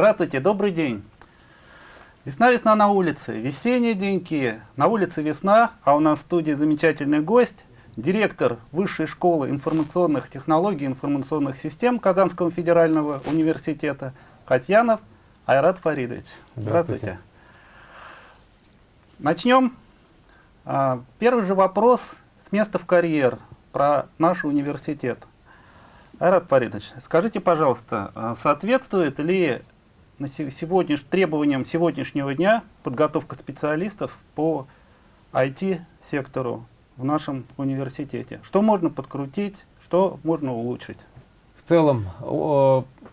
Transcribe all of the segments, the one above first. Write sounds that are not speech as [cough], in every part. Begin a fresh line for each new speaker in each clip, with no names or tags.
Здравствуйте, добрый день. Весна-весна на улице, весенние деньки, на улице весна, а у нас в студии замечательный гость, директор Высшей школы информационных технологий и информационных систем Казанского федерального университета Катьянов Айрат Фаридович.
Здравствуйте. Здравствуйте.
Начнем. А, первый же вопрос с места в карьер про наш университет. Айрат Фаридович, скажите, пожалуйста, а соответствует ли на сегодняш... требованиям сегодняшнего дня подготовка специалистов по IT-сектору в нашем университете? Что можно подкрутить, что можно улучшить?
В целом,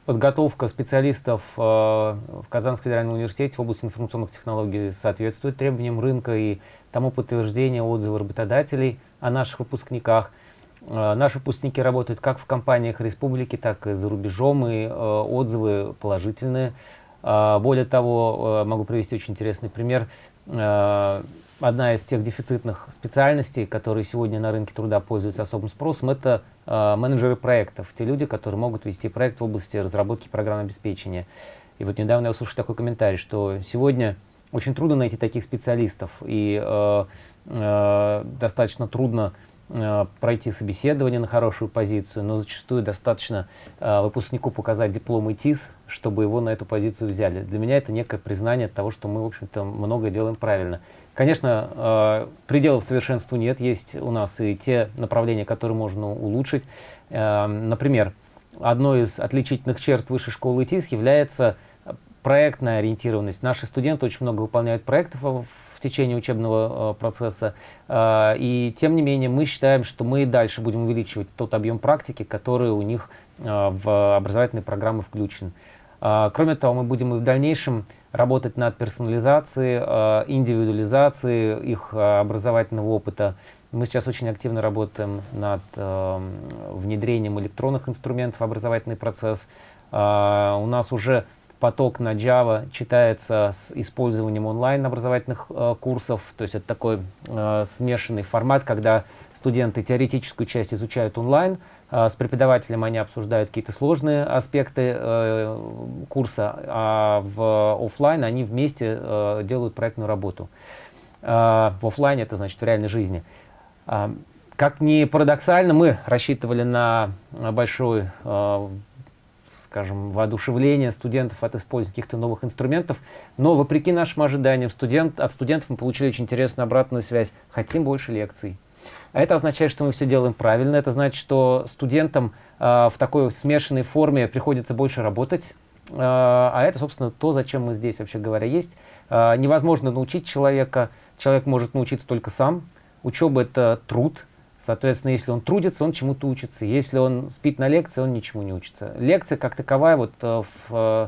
подготовка специалистов э, в Казанском федеральном университете в области информационных технологий соответствует требованиям рынка и тому подтверждение отзывы работодателей о наших выпускниках. Э, наши выпускники работают как в компаниях республики, так и за рубежом, и э, отзывы положительные. Более того, могу привести очень интересный пример одна из тех дефицитных специальностей, которые сегодня на рынке труда пользуются особым спросом, это э, менеджеры проектов, те люди, которые могут вести проект в области разработки программного обеспечения. И вот недавно я услышал такой комментарий, что сегодня очень трудно найти таких специалистов, и э, э, достаточно трудно э, пройти собеседование на хорошую позицию, но зачастую достаточно э, выпускнику показать диплом ИТИС, чтобы его на эту позицию взяли. Для меня это некое признание того, что мы, в общем-то, многое делаем правильно. Конечно, э, пределов совершенству нет, есть у нас и те направления, которые можно улучшить. Э, например, одной из отличительных черт высшей школы ИТИС является проектная ориентированность. Наши студенты очень много выполняют проектов в течение учебного э, процесса, и тем не менее мы считаем, что мы и дальше будем увеличивать тот объем практики, который у них в образовательные программы включен. Кроме того, мы будем и в дальнейшем работать над персонализацией, э, индивидуализацией их э, образовательного опыта. Мы сейчас очень активно работаем над э, внедрением электронных инструментов в образовательный процесс. У нас уже поток на Java читается с использованием онлайн образовательных курсов. То есть это такой смешанный формат, когда студенты теоретическую часть изучают онлайн, а, с преподавателем они обсуждают какие-то сложные аспекты э, курса, а в офлайн они вместе э, делают проектную работу. Э, в офлайне это значит в реальной жизни. Э, как ни парадоксально, мы рассчитывали на большое, э, скажем, воодушевление студентов от использования каких-то новых инструментов, но вопреки нашим ожиданиям студент, от студентов мы получили очень интересную обратную связь. Хотим больше лекций а это означает, что мы все делаем правильно. Это значит, что студентам э, в такой смешанной форме приходится больше работать. Э, а это, собственно, то, зачем мы здесь, вообще говоря, есть. Э, невозможно научить человека. Человек может научиться только сам. Учеба — это труд. Соответственно, если он трудится, он чему-то учится. Если он спит на лекции, он ничему не учится. Лекция, как таковая, вот в э,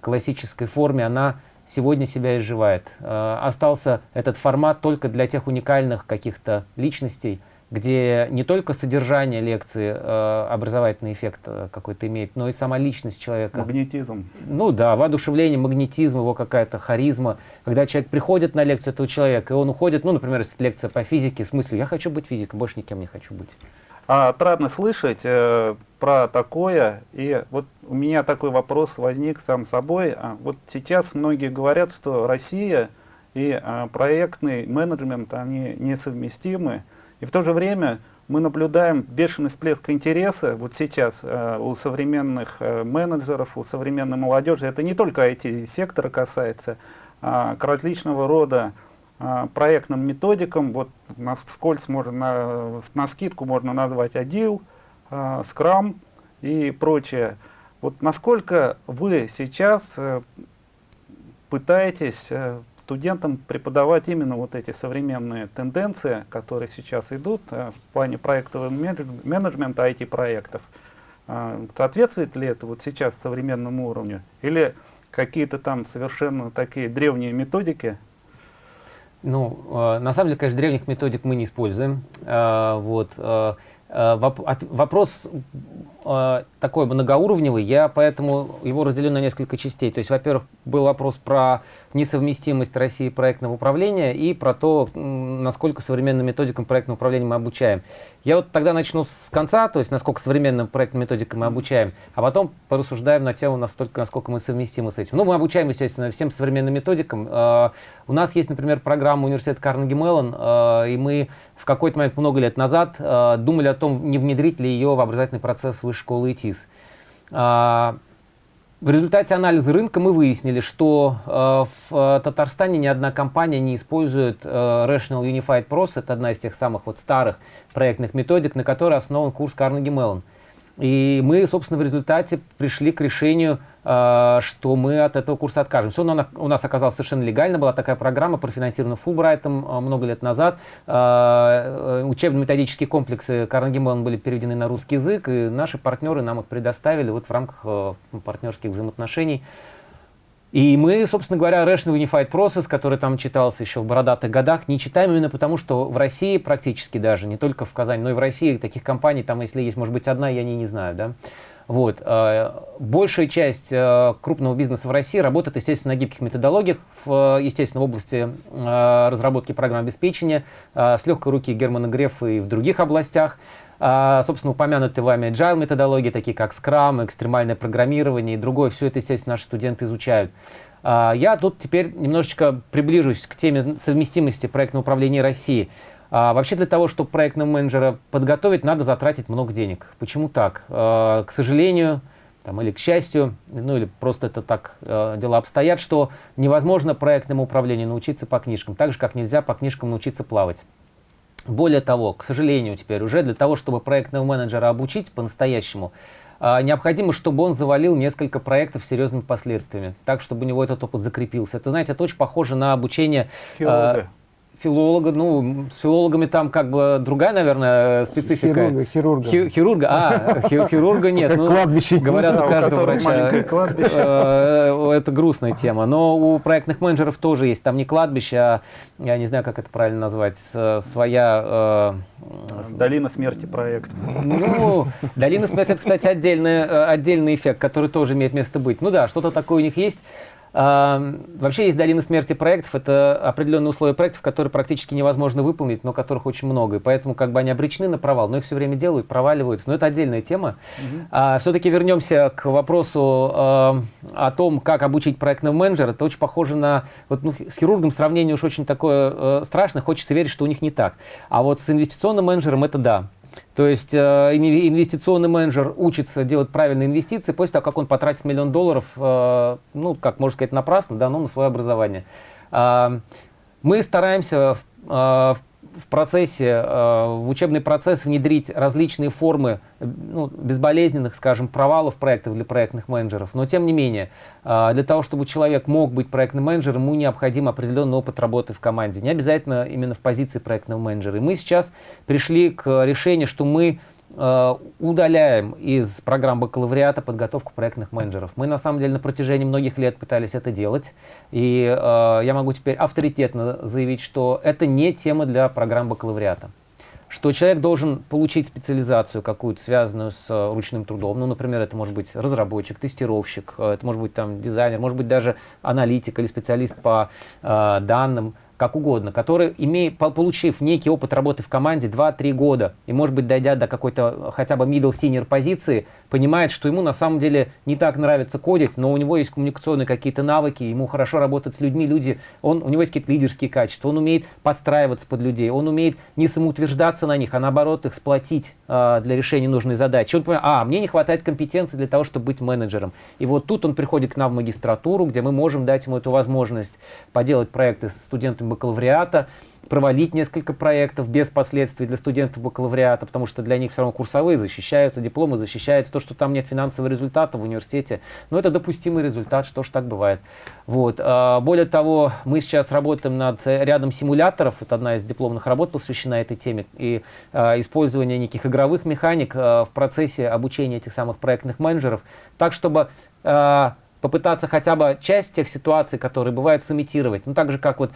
классической форме, она сегодня себя изживает. Э, остался этот формат только для тех уникальных каких-то личностей, где не только содержание лекции э, образовательный эффект э, какой-то имеет, но и сама личность человека.
Магнетизм.
Ну да, воодушевление, магнетизм, его какая-то харизма. Когда человек приходит на лекцию этого человека, и он уходит, ну, например, если лекция по физике, с мыслью «я хочу быть физиком, больше никем не хочу быть».
А, отрадно слышать э, про такое. И вот у меня такой вопрос возник сам собой. А, вот сейчас многие говорят, что Россия и а, проектный менеджмент, они несовместимы. И в то же время мы наблюдаем бешеный всплеск интереса вот сейчас э, у современных э, менеджеров, у современной молодежи. Это не только IT-сектора касается, а к различного рода а, проектным методикам. Вот на скользь можно, на, на скидку можно назвать Agile, а, Scrum и прочее. Вот насколько вы сейчас э, пытаетесь э, студентам преподавать именно вот эти современные тенденции, которые сейчас идут э, в плане проектового менеджмента IT-проектов. Соответствует ли это вот сейчас современному уровню? Или какие-то там совершенно такие древние методики
ну, э, на самом деле, конечно, древних методик мы не используем. Э, вот. Вопрос такой многоуровневый, я поэтому его разделю на несколько частей. То есть, во-первых, был вопрос про несовместимость России проектного управления и про то, насколько современным методикам проектного управления мы обучаем. Я вот тогда начну с конца, то есть насколько современным проектным методикам мы обучаем, а потом порассуждаем на тему, настолько, насколько мы совместимы с этим. Ну, мы обучаем, естественно, всем современным методикам. Э, у нас есть, например, программа университета Карнеги Меллон, э, и мы в какой-то момент много лет назад э, думали о том, не внедрить ли ее в образовательный процесс высшей школы ИТИС. В результате анализа рынка мы выяснили, что э, в Татарстане ни одна компания не использует Rational Unified Process, это одна из тех самых вот старых проектных методик, на которой основан курс Carnegie Mellon. И мы, собственно, в результате пришли к решению, что мы от этого курса откажемся. Он у нас оказался совершенно легально, была такая программа, профинансирована Фулбрайтом э, много лет назад. Э, учебно-методические комплексы Карнеги Меллон были переведены на русский язык, и наши партнеры нам их предоставили вот в рамках партнерских взаимоотношений. И мы, собственно говоря, Rational Unified Process, который там читался еще в бородатых годах, не читаем именно потому, что в России практически даже, не только в Казани, но и в России таких компаний, там, если есть, может быть, одна, я не, не знаю, да. Вот. Э, большая часть э, крупного бизнеса в России работает, естественно, на гибких методологиях, в, естественно, в области э, разработки программ обеспечения, с легкой руки Германа Грефа и в других областях. Собственно, упомянутые вами agile методологии, такие как Scrum, экстремальное программирование и другое, все это, естественно, наши студенты изучают. Я тут теперь немножечко приближусь к теме совместимости проектного управления России. А, вообще для того, чтобы проектного менеджера подготовить, надо затратить много денег. Почему так? А, к сожалению, там, или к счастью, ну или просто это так э, дела обстоят, что невозможно проектному управлению научиться по книжкам, так же, как нельзя по книжкам научиться плавать. Более того, к сожалению, теперь уже для того, чтобы проектного менеджера обучить по-настоящему, а, необходимо, чтобы он завалил несколько проектов с серьезными последствиями, так, чтобы у него этот опыт закрепился. Это, знаете, это очень похоже на обучение...
Хирурга
филолога, ну, с филологами там как бы другая, наверное, специфика.
Хирурга, хирурга.
Хи, хирурга, а, хи, хирурга нет.
Ну, кладбище.
Говорят, у каждого врача.
Э,
это грустная тема. Но у проектных менеджеров тоже есть. Там не кладбище, а, я не знаю, как это правильно назвать, своя...
Э, долина смерти проект.
Ну, долина смерти, это, кстати, отдельный, э, отдельный эффект, который тоже имеет место быть. Ну да, что-то такое у них есть. Вообще есть долина смерти проектов, это определенные условия проектов, которые практически невозможно выполнить, но которых очень много, и поэтому как бы они обречены на провал, но их все время делают, проваливаются, но это отдельная тема. Угу. А, все-таки вернемся к вопросу э, о том, как обучить проектного менеджера, это очень похоже на, вот, ну, с хирургом сравнение уж очень такое э, страшное, хочется верить, что у них не так, а вот с инвестиционным менеджером это да, то есть э, инвестиционный менеджер учится делать правильные инвестиции после того, как он потратит миллион долларов, э, ну, как можно сказать, напрасно, да, но на свое образование. Э, мы стараемся в, в процессе, э, в учебный процесс внедрить различные формы ну, безболезненных, скажем, провалов проектов для проектных менеджеров. Но тем не менее, э, для того, чтобы человек мог быть проектным менеджером, ему необходим определенный опыт работы в команде. Не обязательно именно в позиции проектного менеджера. И мы сейчас пришли к решению, что мы Э, удаляем из программ бакалавриата подготовку проектных менеджеров. Мы на самом деле на протяжении многих лет пытались это делать, и э, я могу теперь авторитетно заявить, что это не тема для программ бакалавриата. Что человек должен получить специализацию какую-то, связанную с э, ручным трудом. Ну, например, это может быть разработчик, тестировщик, э, это может быть там дизайнер, может быть даже аналитик или специалист по э, данным как угодно, который, имея, получив некий опыт работы в команде 2-3 года, и, может быть, дойдя до какой-то хотя бы middle senior позиции, понимает, что ему на самом деле не так нравится кодить, но у него есть коммуникационные какие-то навыки, ему хорошо работать с людьми, люди, он, у него есть какие-то лидерские качества, он умеет подстраиваться под людей, он умеет не самоутверждаться на них, а наоборот их сплотить э, для решения нужной задачи. Он понимает, а, мне не хватает компетенции для того, чтобы быть менеджером. И вот тут он приходит к нам в магистратуру, где мы можем дать ему эту возможность поделать проекты с студентами бакалавриата, провалить несколько проектов без последствий для студентов бакалавриата, потому что для них все равно курсовые защищаются, дипломы защищаются, то, что там нет финансового результата в университете, но это допустимый результат, что ж так бывает. Вот. А, более того, мы сейчас работаем над рядом симуляторов, это одна из дипломных работ посвящена этой теме, и а, использование неких игровых механик а, в процессе обучения этих самых проектных менеджеров, так, чтобы попытаться хотя бы часть тех ситуаций, которые бывают, сымитировать. Ну, так же, как вот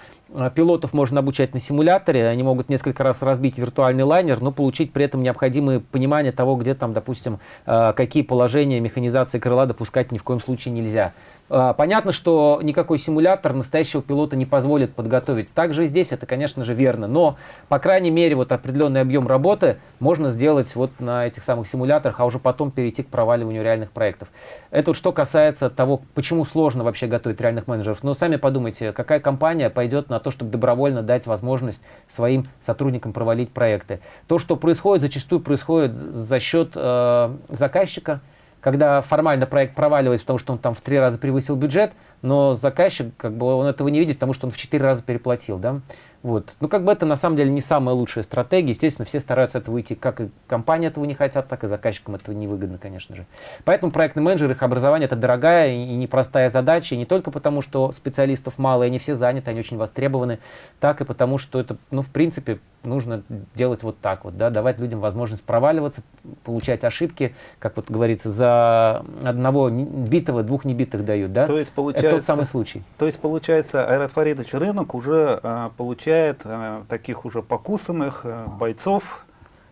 пилотов можно обучать на симуляторе, они могут несколько раз разбить виртуальный лайнер, но получить при этом необходимое понимание того, где там, допустим, э, какие положения механизации крыла допускать ни в коем случае нельзя. А, понятно, что никакой симулятор настоящего пилота не позволит подготовить. Также и здесь это, конечно же, верно. Но, по крайней мере, вот определенный объем работы можно сделать вот на этих самых симуляторах, а уже потом перейти к проваливанию реальных проектов. Это вот что касается того, почему сложно вообще готовить реальных менеджеров. Но сами подумайте, какая компания пойдет на то, чтобы добровольно дать возможность своим сотрудникам провалить проекты. То, что происходит, зачастую происходит за счет э, заказчика, когда формально проект проваливается, потому что он там в три раза превысил бюджет, но заказчик, как бы, он этого не видит, потому что он в четыре раза переплатил, да. Вот. Ну, как бы это на самом деле не самая лучшая стратегия. Естественно, все стараются этого выйти, как и компания этого не хотят, так и заказчикам этого невыгодно, конечно же. Поэтому проектный менеджер, их образование это дорогая и непростая задача, и не только потому, что специалистов мало, и они все заняты, они очень востребованы, так и потому, что это, ну, в принципе, нужно делать вот так вот, да, давать людям возможность проваливаться, получать ошибки, как вот говорится, за одного битого двух небитых дают, да?
То есть получается,
это тот самый случай.
То есть получается, Айрат Фаридович, рынок уже а, получает а, таких уже покусанных а, бойцов,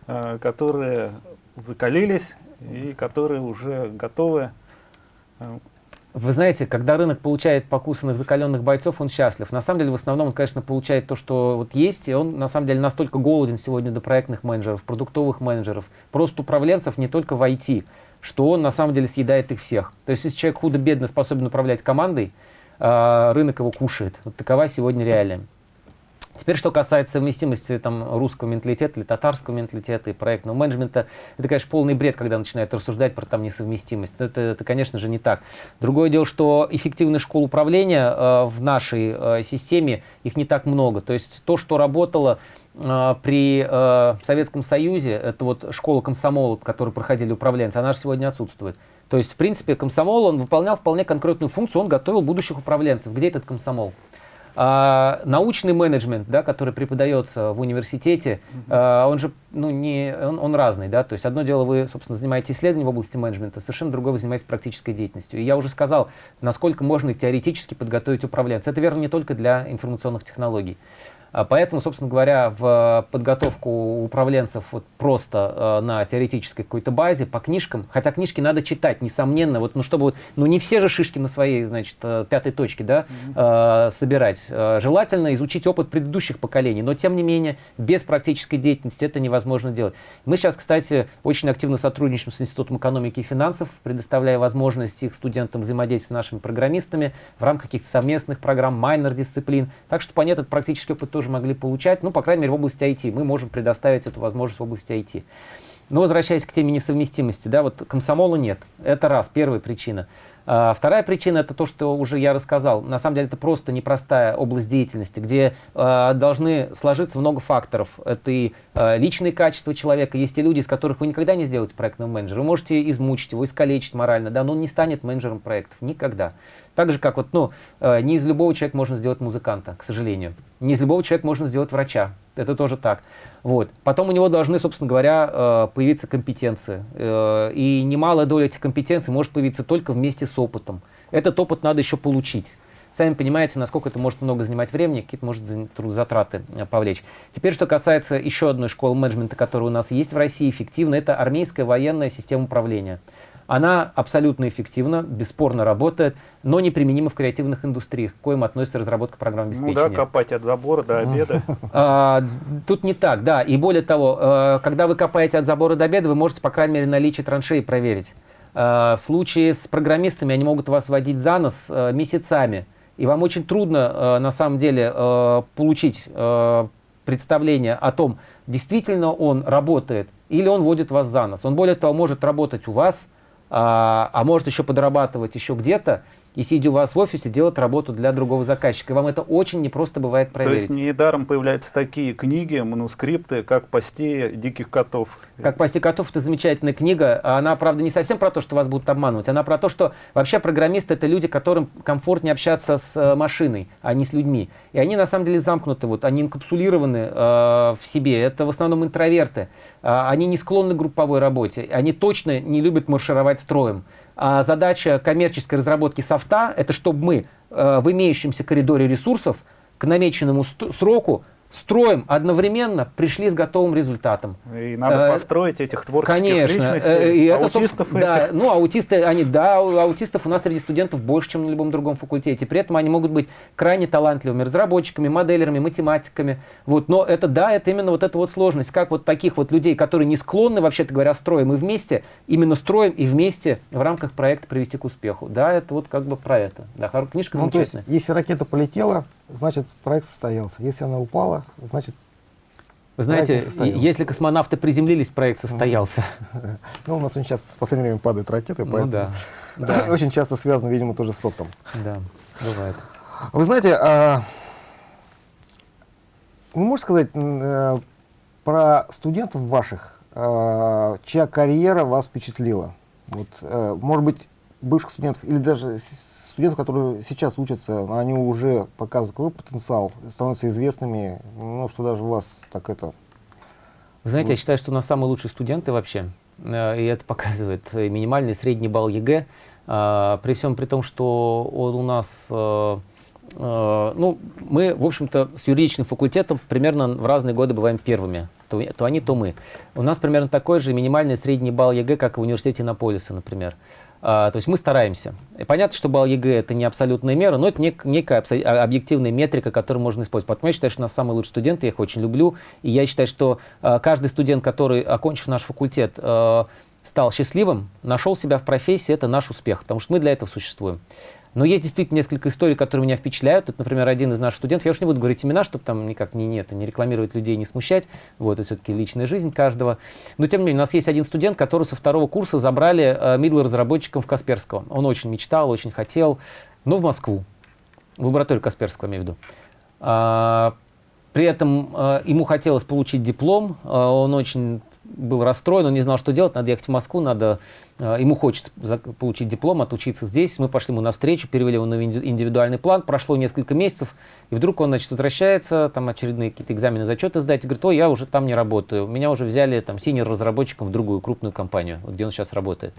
а, которые закалились и которые уже готовы
вы знаете, когда рынок получает покусанных, закаленных бойцов, он счастлив. На самом деле, в основном, он, конечно, получает то, что вот есть, и он, на самом деле, настолько голоден сегодня до проектных менеджеров, продуктовых менеджеров, просто управленцев не только в IT, что он, на самом деле, съедает их всех. То есть, если человек худо-бедно способен управлять командой, а, рынок его кушает. Вот такова сегодня реалия. Теперь, что касается совместимости там, русского менталитета или татарского менталитета и проектного менеджмента, это, конечно, полный бред, когда начинают рассуждать про там несовместимость. Это, это конечно же, не так. Другое дело, что эффективных школ управления э, в нашей э, системе, их не так много. То есть то, что работало э, при э, Советском Союзе, это вот школа комсомола, которую проходили управленцы, она же сегодня отсутствует. То есть, в принципе, комсомол, он выполнял вполне конкретную функцию, он готовил будущих управленцев. Где этот комсомол? А, научный менеджмент, да, который преподается в университете, а, он же ну, не, он, он разный. Да? То есть одно дело, вы, собственно, занимаетесь исследованием в области менеджмента, совершенно другое, вы занимаетесь практической деятельностью. И я уже сказал, насколько можно теоретически подготовить управленца. Это верно не только для информационных технологий. А поэтому, собственно говоря, в подготовку управленцев вот просто э, на теоретической какой-то базе, по книжкам, хотя книжки надо читать, несомненно, вот, ну, чтобы, ну, не все же шишки на своей, значит, э, пятой точке, да, э, собирать. Э, желательно изучить опыт предыдущих поколений, но, тем не менее, без практической деятельности это невозможно делать. Мы сейчас, кстати, очень активно сотрудничаем с Институтом экономики и финансов, предоставляя возможность их студентам взаимодействовать с нашими программистами в рамках каких-то совместных программ, майнер-дисциплин. Так что, понятно, практический опыт тоже могли получать, ну, по крайней мере, в области IT. Мы можем предоставить эту возможность в области IT. Но возвращаясь к теме несовместимости, да, вот комсомола нет. Это раз, первая причина. А, вторая причина это то, что уже я рассказал. На самом деле это просто непростая область деятельности, где э, должны сложиться много факторов. Это и э, личные качества человека. Есть и люди, из которых вы никогда не сделаете проектного менеджера. Вы можете измучить его, искалечить морально, да, но он не станет менеджером проектов. Никогда. Так же, как вот, ну, э, не из любого человека можно сделать музыканта, к сожалению. Не из любого человека можно сделать врача. Это тоже так. Вот. Потом у него должны, собственно говоря, э, появиться компетенции. Э, и немалая доля этих компетенций может появиться только вместе с опытом. Этот опыт надо еще получить. Сами понимаете, насколько это может много занимать времени, какие-то может затраты э, повлечь. Теперь, что касается еще одной школы менеджмента, которая у нас есть в России, эффективно, это армейская военная система управления. Она абсолютно эффективна, бесспорно работает, но неприменима в креативных индустриях, к коим относится разработка программ обеспечения.
Ну да, копать от забора до обеда.
А, тут не так, да. И более того, э, когда вы копаете от забора до обеда, вы можете, по крайней мере, наличие траншеи проверить. Э, в случае с программистами они могут вас водить за нос э, месяцами. И вам очень трудно, на самом деле, получить представление о том, действительно он работает или он водит вас за нос. Он, более того, может работать у вас, а, а может еще подрабатывать еще где-то, и сидя у вас в офисе, делать работу для другого заказчика. И вам это очень непросто бывает проверить.
То есть недаром появляются такие книги, манускрипты, как «Пасти диких котов».
«Как пасти котов» — это замечательная книга. Она, правда, не совсем про то, что вас будут обманывать. Она про то, что вообще программисты — это люди, которым комфортнее общаться с э, машиной, а не с людьми. И они, на самом деле, замкнуты, вот, они инкапсулированы э, в себе. Это в основном интроверты. Э, они не склонны к групповой работе. Они точно не любят маршировать строем. А задача коммерческой разработки софта – это чтобы мы э, в имеющемся коридоре ресурсов к намеченному сроку строим одновременно, пришли с готовым результатом.
И надо э, построить этих творческих
Конечно.
личностей,
э, и
аутистов
это, да, Ну, аутисты, они, да, аутистов у нас среди студентов больше, чем на любом другом факультете. При этом они могут быть крайне талантливыми разработчиками, моделерами, математиками. Вот. Но это, да, это именно вот эта вот сложность. Как вот таких вот людей, которые не склонны, вообще-то говоря, строим, мы вместе, именно строим и вместе в рамках проекта привести к успеху. Да, это вот как бы про это. Да, книжка ну, замечательная.
То есть, если ракета полетела, значит проект состоялся. Если она упала, значит
вы знаете, если космонавты приземлились, проект состоялся. [laughs]
Ну, у нас очень часто в последнее время падают ракеты,
ну поэтому
ну, [laughs] да. очень часто связано, видимо, тоже с софтом.
Да, бывает.
Вы знаете, а, вы можете сказать э, про студентов ваших, а, чья карьера вас впечатлила? Вот, э, может быть, бывших студентов или даже студентов, которые сейчас учатся, они уже показывают какой потенциал, становятся известными, ну, что даже вас так это...
Знаете, я считаю, что у нас самые лучшие студенты вообще, э, и это показывает минимальный средний балл ЕГЭ, э, при всем при том, что он у нас э, ну, мы, в общем-то, с юридическим факультетом примерно в разные годы бываем первыми. То, то они, то мы. У нас примерно такой же минимальный средний балл ЕГЭ, как в университете Иннополиса, например. А, то есть мы стараемся. И понятно, что балл ЕГЭ это не абсолютная мера, но это нек некая а, объективная метрика, которую можно использовать. Поэтому я считаю, что у нас самые лучшие студенты, я их очень люблю. И я считаю, что а, каждый студент, который, окончив наш факультет, стал счастливым, нашел себя в профессии, это наш успех, потому что мы для этого существуем. Но есть действительно несколько историй, которые меня впечатляют. Это, например, один из наших студентов, я уж не буду говорить имена, чтобы там никак не, нет, не рекламировать людей, не смущать. Вот, это все-таки личная жизнь каждого. Но, тем не менее, у нас есть один студент, который со второго курса забрали э, middle-разработчиком в Касперского. Он очень мечтал, очень хотел, но в Москву, в лабораторию Касперского, имею в виду. А, при этом э, ему хотелось получить диплом, э, он очень был расстроен, он не знал, что делать, надо ехать в Москву, надо, ему хочется получить диплом, отучиться здесь. Мы пошли ему навстречу, перевели его на индивидуальный план, прошло несколько месяцев, и вдруг он, значит, возвращается, там очередные какие-то экзамены, зачеты сдать, и говорит, ой, я уже там не работаю, меня уже взяли там синер-разработчиком в другую крупную компанию, где он сейчас работает.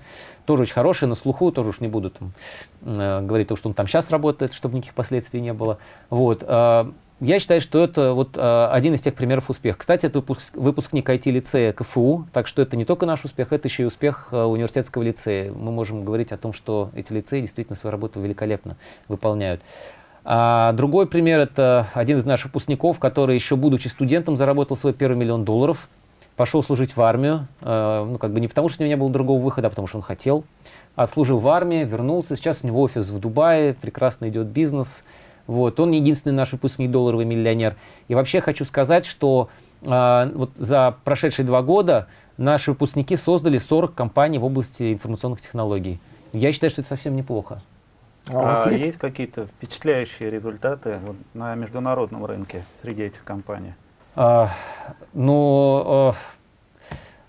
Тоже очень хороший, на слуху, тоже уж не буду там э, говорить, то, что он там сейчас работает, чтобы никаких последствий не было. Вот. Э, я считаю, что это вот э, один из тех примеров успеха. Кстати, это выпуск, выпускник IT-лицея КФУ, так что это не только наш успех, это еще и успех э, университетского лицея. Мы можем говорить о том, что эти лицеи действительно свою работу великолепно выполняют. А другой пример – это один из наших выпускников, который еще будучи студентом заработал свой первый миллион долларов, пошел служить в армию, э, ну как бы не потому, что у него не было другого выхода, а потому что он хотел. Отслужил в армии, вернулся, сейчас у него офис в Дубае, прекрасно идет бизнес – вот, он единственный наш выпускник долларовый миллионер. И вообще хочу сказать, что э, вот за прошедшие два года наши выпускники создали 40 компаний в области информационных технологий. Я считаю, что это совсем неплохо.
А, у вас а есть, есть какие-то впечатляющие результаты вот, на международном рынке среди этих компаний?
А, ну, а,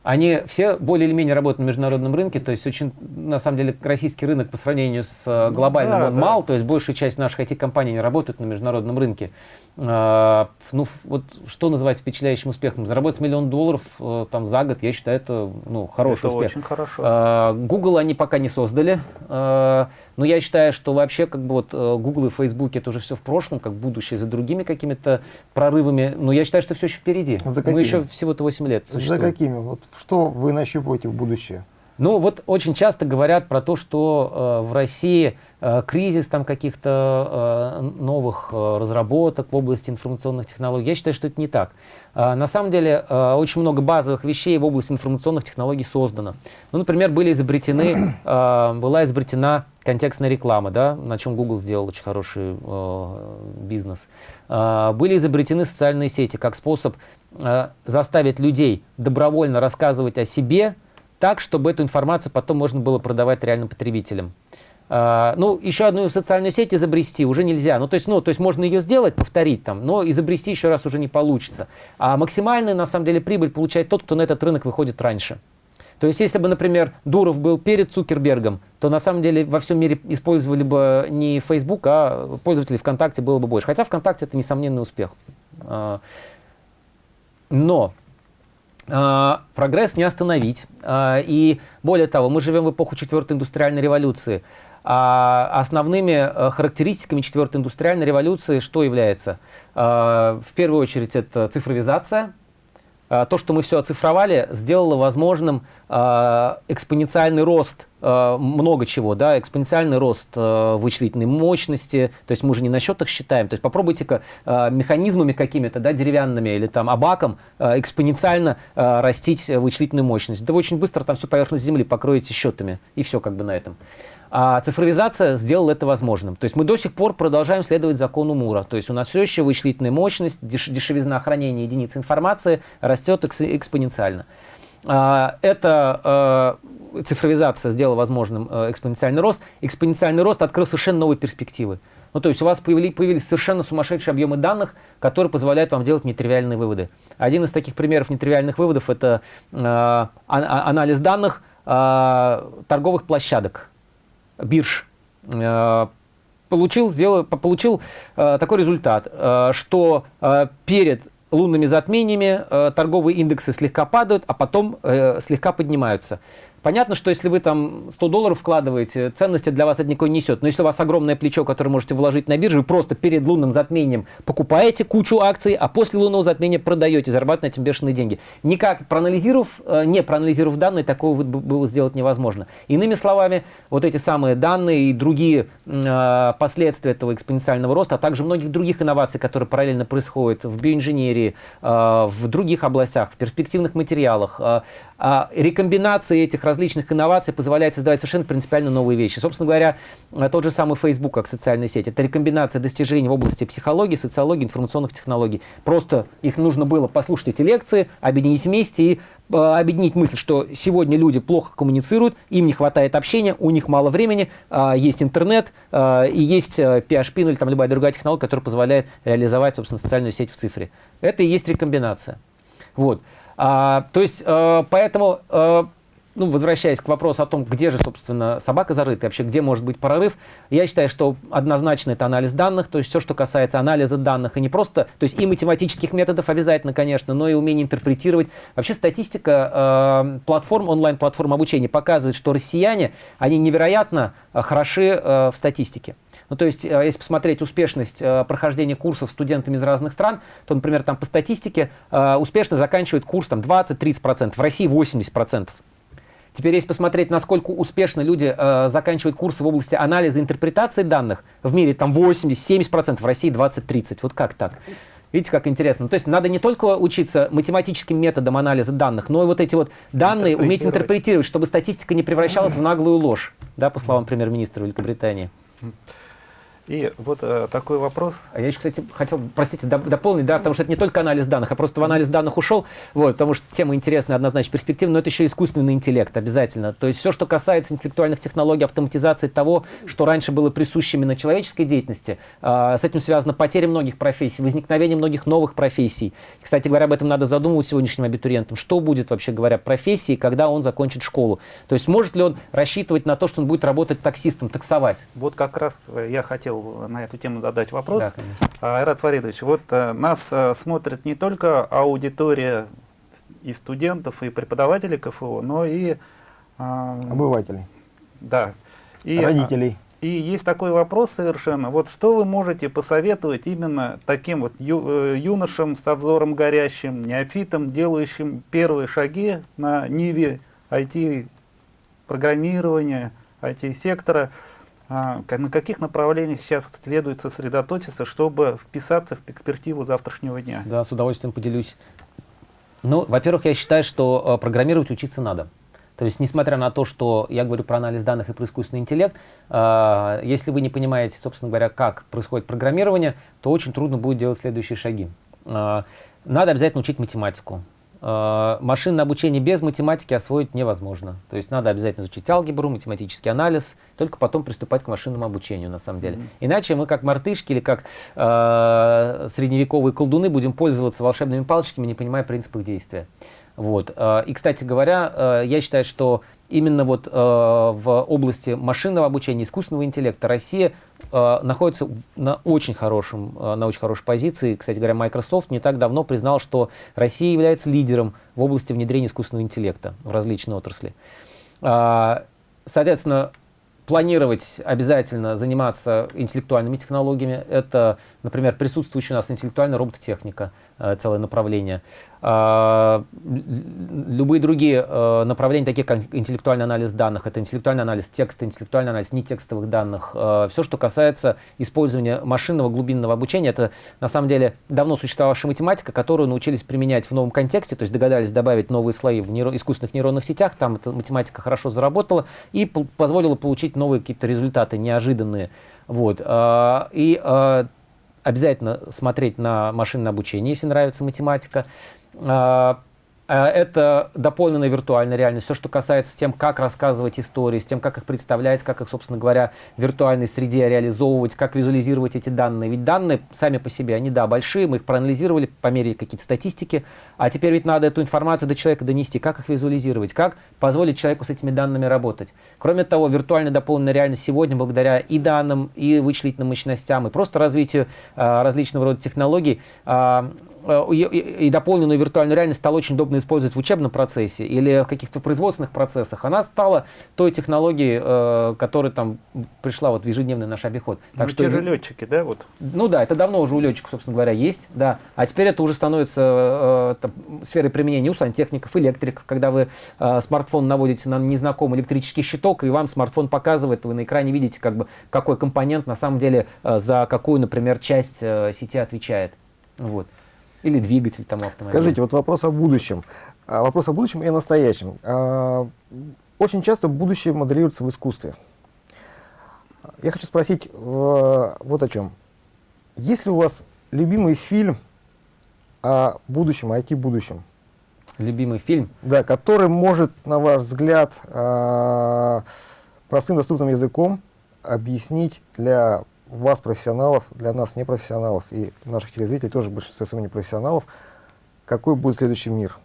они все более или менее работают на международном рынке, то есть очень, на самом деле, российский рынок по сравнению с э, ну глобальным да, он да. мал, то есть большая часть наших IT-компаний не работают на международном рынке. А, ну, вот что называть впечатляющим успехом? Заработать миллион долларов э, там за год, я считаю, это ну, хороший
это
успех.
очень хорошо.
А, Google они пока не создали, а, но я считаю, что вообще как бы вот э, Google и Facebook это уже все в прошлом, как будущее, за другими какими-то прорывами. Но я считаю, что все еще впереди. За Мы еще всего-то 8 лет
существуем. За какими? Вот что вы нащупываете в будущее?
Ну вот очень часто говорят про то, что э, в России э, кризис там каких-то э, новых э, разработок в области информационных технологий. Я считаю, что это не так. Э, на самом деле э, очень много базовых вещей в области информационных технологий создано. Ну, например, были изобретены, [clears throat] э, была изобретена контекстная реклама, да, на чем Google сделал очень хороший э, бизнес. Э, были изобретены социальные сети как способ э, заставить людей добровольно рассказывать о себе, так, чтобы эту информацию потом можно было продавать реальным потребителям. Uh, ну, еще одну социальную сеть изобрести уже нельзя. Ну, то есть, ну, то есть можно ее сделать, повторить там, но изобрести еще раз уже не получится. А максимальную, на самом деле, прибыль получает тот, кто на этот рынок выходит раньше. То есть, если бы, например, Дуров был перед Цукербергом, то на самом деле во всем мире использовали бы не Facebook, а пользователей ВКонтакте было бы больше. Хотя ВКонтакте это несомненный успех. Uh, но а, прогресс не остановить. А, и более того, мы живем в эпоху четвертой индустриальной революции. А основными э, характеристиками четвертой индустриальной революции что является? В первую очередь это цифровизация, а, то, что мы все оцифровали, сделало возможным а, экспоненциальный рост а, много чего, да, экспоненциальный рост вычислительной мощности, то есть мы уже не на счетах считаем, то есть попробуйте-ка механизмами какими-то, да, деревянными или там абаком экспоненциально растить вычислительную мощность. Да вы очень быстро там всю поверхность Земли покроете счетами, и все как бы на этом. А цифровизация сделала это возможным. То есть мы до сих пор продолжаем следовать закону Мура. То есть у нас все еще вычислительная мощность, деш дешевизна хранения единиц информации растет экс экспоненциально. А, это э, цифровизация сделала возможным э, экспоненциальный рост. Экспоненциальный рост открыл совершенно новые перспективы. Ну, то есть у вас появились, появились совершенно сумасшедшие объемы данных, которые позволяют вам делать нетривиальные выводы. Один из таких примеров нетривиальных выводов – это э, анализ данных э, торговых площадок бирж, э, получил, сделал, получил э, такой результат, э, что перед лунными затмениями торговые индексы слегка падают, а потом слегка поднимаются. Понятно, что если вы там 100 долларов вкладываете, ценности для вас это никакой не несет. Но если у вас огромное плечо, которое можете вложить на бирже, вы просто перед лунным затмением покупаете кучу акций, а после лунного затмения продаете, зарабатываете на этом бешеные деньги. Никак проанализировав, э, не проанализировав данные, такого было сделать невозможно. Иными словами, вот эти самые данные и другие э, последствия этого экспоненциального роста, а также многих других инноваций, которые параллельно происходят в биоинженерии, э, в других областях, в перспективных материалах, э, рекомбинации этих различных инноваций позволяет создавать совершенно принципиально новые вещи. Собственно говоря, э, тот же самый Facebook как социальная сеть. Это рекомбинация достижений в области психологии, социологии, информационных технологий. Просто их нужно было послушать эти лекции, объединить вместе и э, объединить мысль, что сегодня люди плохо коммуницируют, им не хватает общения, у них мало времени, э, есть интернет и есть PHP ну, или там любая другая технология, которая позволяет реализовать, собственно, социальную сеть в цифре. Это и есть рекомбинация. Вот. А, то есть, поэтому ну, возвращаясь к вопросу о том, где же, собственно, собака зарыта, вообще где может быть прорыв, я считаю, что однозначно это анализ данных, то есть все, что касается анализа данных, и не просто, то есть и математических методов обязательно, конечно, но и умение интерпретировать. Вообще статистика э, платформ, онлайн-платформ обучения показывает, что россияне, они невероятно э, хороши э, в статистике. Ну, то есть, э, если посмотреть успешность э, прохождения курсов студентами из разных стран, то, например, там по статистике э, успешно заканчивает курс там 20-30%, в России 80%. Теперь, если посмотреть, насколько успешно люди э, заканчивают курсы в области анализа и интерпретации данных, в мире там 80-70%, в России 20-30%. Вот как так? Видите, как интересно. То есть надо не только учиться математическим методам анализа данных, но и вот эти вот данные уметь интерпретировать, чтобы статистика не превращалась в наглую ложь, да, по словам премьер-министра Великобритании.
И вот э, такой вопрос.
А я еще, кстати, хотел, простите, дополнить, да, потому что это не только анализ данных, а просто в анализ данных ушел, вот, потому что тема интересная, однозначно перспективная, но это еще искусственный интеллект обязательно. То есть все, что касается интеллектуальных технологий, автоматизации того, что раньше было присуще именно человеческой деятельности, э, с этим связана потеря многих профессий, возникновение многих новых профессий. Кстати говоря, об этом надо задумывать сегодняшним абитуриентам. Что будет, вообще говоря, профессии, когда он закончит школу? То есть может ли он рассчитывать на то, что он будет работать таксистом, таксовать?
Вот как раз я хотел хотел на эту тему задать вопрос. Да, а, Айрат Фаридович, вот а, нас а, смотрит не только аудитория и студентов, и преподавателей КФУ, но и...
Обывателей.
Да.
И, Родителей.
И есть такой вопрос совершенно. Вот что вы можете посоветовать именно таким вот ю, э, юношам с взором горящим, неофитам, делающим первые шаги на ниве IT-программирования, IT-сектора, а, на каких направлениях сейчас следует сосредоточиться, чтобы вписаться в перспективу завтрашнего дня?
Да, с удовольствием поделюсь. Ну, во-первых, я считаю, что э, программировать учиться надо. То есть, несмотря на то, что я говорю про анализ данных и про искусственный интеллект, э, если вы не понимаете, собственно говоря, как происходит программирование, то очень трудно будет делать следующие шаги. Э, надо обязательно учить математику. Э, машинное обучение без математики освоить невозможно. То есть надо обязательно изучить алгебру, математический анализ, только потом приступать к машинному обучению на самом деле. Mm -hmm. Иначе мы как мартышки или как э, средневековые колдуны будем пользоваться волшебными палочками, не понимая принцип их действия. Вот. Э, и, кстати говоря, э, я считаю, что именно вот э, в области машинного обучения, искусственного интеллекта Россия э, находится на очень, хорошем, э, на очень хорошей позиции. Кстати говоря, Microsoft не так давно признал, что Россия является лидером в области внедрения искусственного интеллекта в различные отрасли. Э, соответственно, планировать обязательно заниматься интеллектуальными технологиями. Это, например, присутствующая у нас интеллектуальная робототехника, целое направление. А, любые другие э, направления, такие как интеллектуальный анализ данных, это интеллектуальный анализ текста, интеллектуальный анализ нетекстовых данных, э, все, что касается использования машинного глубинного обучения, это на самом деле давно существовавшая математика, которую научились применять в новом контексте, то есть догадались добавить новые слои в нейро искусственных нейронных сетях, там эта математика хорошо заработала и позволила получить новые какие-то результаты неожиданные. Вот. А, и а, обязательно смотреть на машинное обучение, если нравится математика. А, это дополненная виртуальная реальность, все, что касается тем, как рассказывать истории, с тем, как их представлять, как их, собственно говоря, в виртуальной среде реализовывать, как визуализировать эти данные. Ведь данные сами по себе, они, да, большие, мы их проанализировали, померили какие-то статистики, а теперь ведь надо эту информацию до человека донести, как их визуализировать, как позволить человеку с этими данными работать. Кроме того, виртуальная дополненная реальность сегодня, благодаря и данным, и вычислительным мощностям, и просто развитию а, различного рода технологий, Э, и дополненную виртуальную реальность стало очень удобно использовать в учебном процессе или в каких-то производственных процессах, она стала той технологией, э, которая там пришла вот в ежедневный наш обиход.
Так ну, что те же летчики, да? Вот.
Ну да, это давно уже у летчиков, собственно говоря, есть, да. А теперь это уже становится э, там, сферой применения у сантехников, электриков, когда вы смартфон наводите на незнакомый электрический щиток, и вам смартфон показывает, вы на экране видите, как бы, какой компонент на самом деле за какую, например, часть сети отвечает. Вот. Или двигатель там автомобиля.
Скажите, вот вопрос о будущем. А, вопрос о будущем и о настоящем. А, очень часто будущее моделируется в искусстве. Я хочу спросить э, вот о чем. Есть ли у вас любимый фильм о будущем, о IT-будущем?
Любимый фильм?
Да, который может, на ваш взгляд, э, простым доступным языком объяснить для вас, профессионалов, для нас, непрофессионалов, и наших телезрителей, тоже большинство своего непрофессионалов, какой будет следующий мир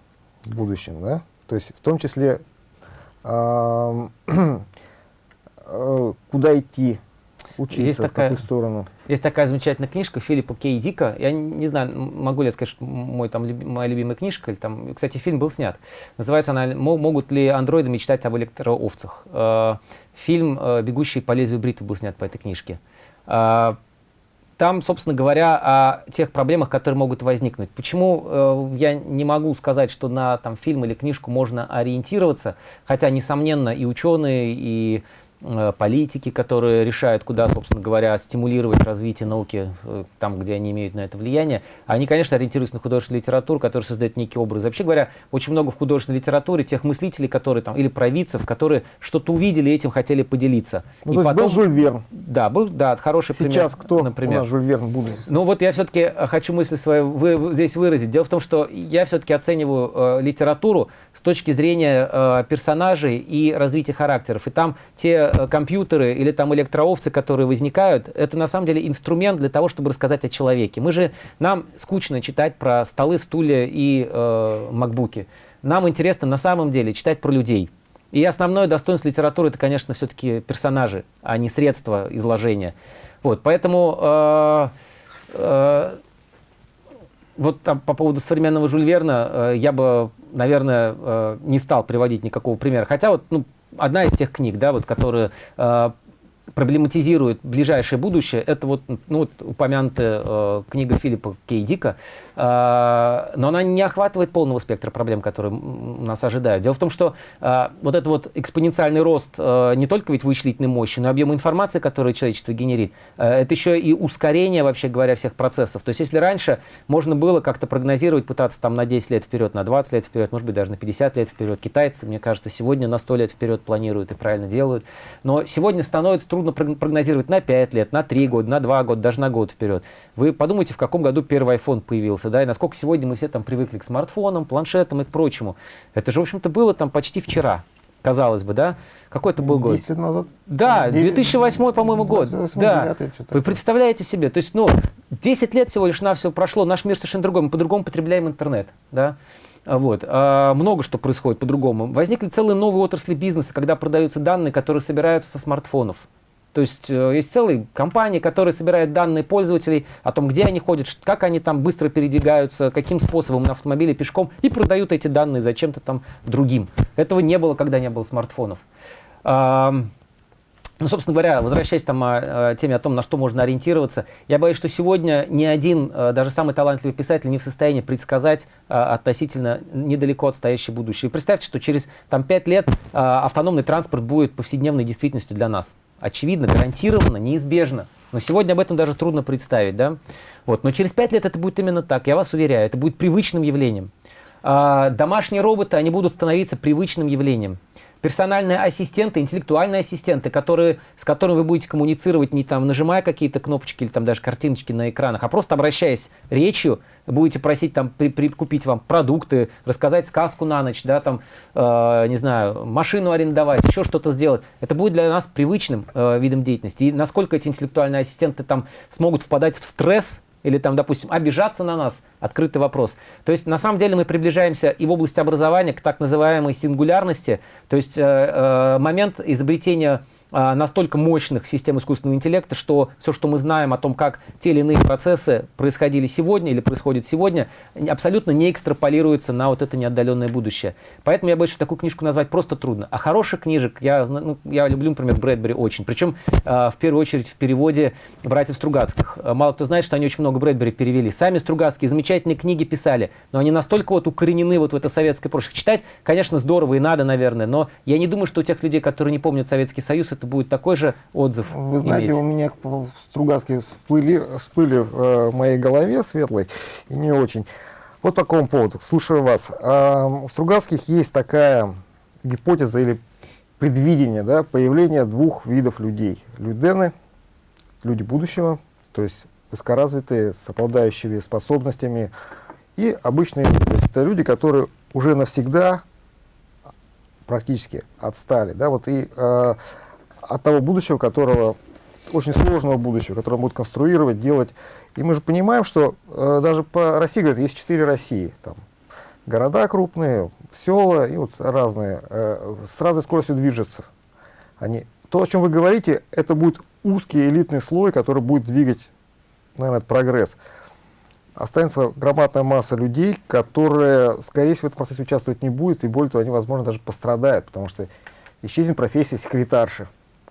в будущем, да? То есть в том числе, э, [clears throat] э, куда идти, учиться, есть такая, в какую сторону.
Есть такая замечательная книжка Филиппа Кей Дика. Я не знаю, могу ли я сказать, что мой, там, люби, моя любимая книжка. Или, там, кстати, фильм был снят. Называется она «Могут ли андроиды мечтать об электроовцах?». Э, фильм э, «Бегущий по лезвию бритвы» был снят по этой книжке. А, там, собственно говоря, о тех проблемах, которые могут возникнуть. Почему э, я не могу сказать, что на там, фильм или книжку можно ориентироваться, хотя, несомненно, и ученые, и политики, которые решают, куда, собственно говоря, стимулировать развитие науки э, там, где они имеют на это влияние, они, конечно, ориентируются на художественную литературу, которая создает некий образ. Вообще говоря, очень много в художественной литературе тех мыслителей, которые там, или провидцев, которые что-то увидели и этим хотели поделиться.
Ну, и то потом, был Жюль Верн.
Да, был, да, хороший
Сейчас
пример.
Сейчас кто например. у нас Жюль Верн будет?
Ну вот я все-таки э, хочу мысль свою вы, здесь выразить. Дело в том, что я все-таки оцениваю э, литературу с точки зрения э, персонажей и развития характеров. И там те э, компьютеры или там электроовцы, которые возникают, это на самом деле инструмент для того, чтобы рассказать о человеке. Мы же, нам скучно читать про столы, стулья и э, макбуки. Нам интересно на самом деле читать про людей. И основное достоинство литературы это, конечно, все-таки персонажи, а не средства изложения. Вот, поэтому э, э, вот там, по поводу современного Жюль Верна э, я бы, наверное, э, не стал приводить никакого примера. Хотя вот ну, одна из тех книг, да, вот, которые э, проблематизирует ближайшее будущее, это вот, ну, вот упомянутая э, книга Филиппа Кейдика, э, но она не охватывает полного спектра проблем, которые нас ожидают. Дело в том, что э, вот этот вот экспоненциальный рост э, не только ведь вычислительной мощи, но и объем информации, который человечество генерит, это еще и ускорение, вообще говоря, всех процессов. То есть если раньше можно было как-то прогнозировать, пытаться там на 10 лет вперед, на 20 лет вперед, может быть, даже на 50 лет вперед, китайцы, мне кажется, сегодня на 100 лет вперед планируют и правильно делают, но сегодня становится трудно прогнозировать на 5 лет, на 3 года, на 2 года, даже на год вперед. Вы подумайте, в каком году первый iPhone появился, да, и насколько сегодня мы все там привыкли к смартфонам, планшетам и к прочему. Это же, в общем-то, было там почти вчера. казалось бы, да? Какой это был год?
10 лет назад?
Да, 2008, по-моему, год.
2008,
да.
2009, что-то
Вы представляете себе, то есть, ну, 10 лет всего лишь навсего прошло, наш мир совершенно другой, мы по-другому потребляем интернет, да? А Вот. А, много что происходит по-другому. Возникли целые новые отрасли бизнеса, когда продаются данные, которые собираются со смартфонов. То есть э, есть целые компании, которые собирают данные пользователей о том, где они ходят, как они там быстро передвигаются, каким способом на автомобиле, пешком, и продают эти данные зачем-то там другим. Этого не было, когда не было смартфонов. Ну, собственно говоря, возвращаясь там о, о теме о том, на что можно ориентироваться, я боюсь, что сегодня ни один, э, даже самый талантливый писатель не в состоянии предсказать э, относительно недалеко отстоящее будущее. Представьте, что через там, 5 лет автономный транспорт будет повседневной действительностью для нас. Очевидно, гарантированно, неизбежно. Но сегодня об этом даже трудно представить. Да? Вот. Но через 5 лет это будет именно так, я вас уверяю, это будет привычным явлением. А, домашние роботы, они будут становиться привычным явлением. Персональные ассистенты, интеллектуальные ассистенты, которые, с которыми вы будете коммуницировать не там нажимая какие-то кнопочки или там даже картиночки на экранах, а просто обращаясь речью, будете просить там при, при- купить вам продукты, рассказать сказку на ночь, да, там, э, не знаю, машину арендовать, еще что-то сделать. Это будет для нас привычным э, видом деятельности. И насколько эти интеллектуальные ассистенты там смогут впадать в стресс, или там, допустим, обижаться на нас, открытый вопрос. То есть, на самом деле, мы приближаемся и в области образования к так называемой сингулярности, то есть э, э, момент изобретения настолько мощных систем искусственного интеллекта, что все, что мы знаем о том, как те или иные процессы происходили сегодня или происходят сегодня, абсолютно не экстраполируется на вот это неотдаленное будущее. Поэтому я что такую книжку назвать просто трудно. А хороших книжек, я, ну, я люблю, например, Брэдбери очень. Причем, э, в первую очередь, в переводе братьев Стругацких. Э, Мало кто знает, что они очень много Брэдбери перевели. Сами Стругацкие замечательные книги писали, но они настолько вот укоренены вот в это советское прошлое. Читать, конечно, здорово и надо, наверное, но я не думаю, что у тех людей, которые не помнят Советский Союз, это будет такой же отзыв
Вы знаете,
иметь.
у меня Стругацкие всплыли, всплыли в э, моей голове светлой и не очень. Вот по какому поводу. Слушаю вас. А, У Стругацких есть такая гипотеза или предвидение да, появления двух видов людей. Людены, люди будущего, то есть высокоразвитые, с обладающими способностями, и обычные люди. То есть это люди, которые уже навсегда практически отстали. Да, вот и э, от того будущего, которого очень сложного будущего, которое будут конструировать, делать. И мы же понимаем, что э, даже по России, говорят, есть четыре России. Там города крупные, села и вот разные, э, с разной скоростью движутся. Они, то, о чем вы говорите, это будет узкий элитный слой, который будет двигать, наверное, прогресс. Останется громадная масса людей, которые, скорее всего, в этом процессе участвовать не будет, и более того, они, возможно, даже пострадают, потому что исчезнет профессия секретарши.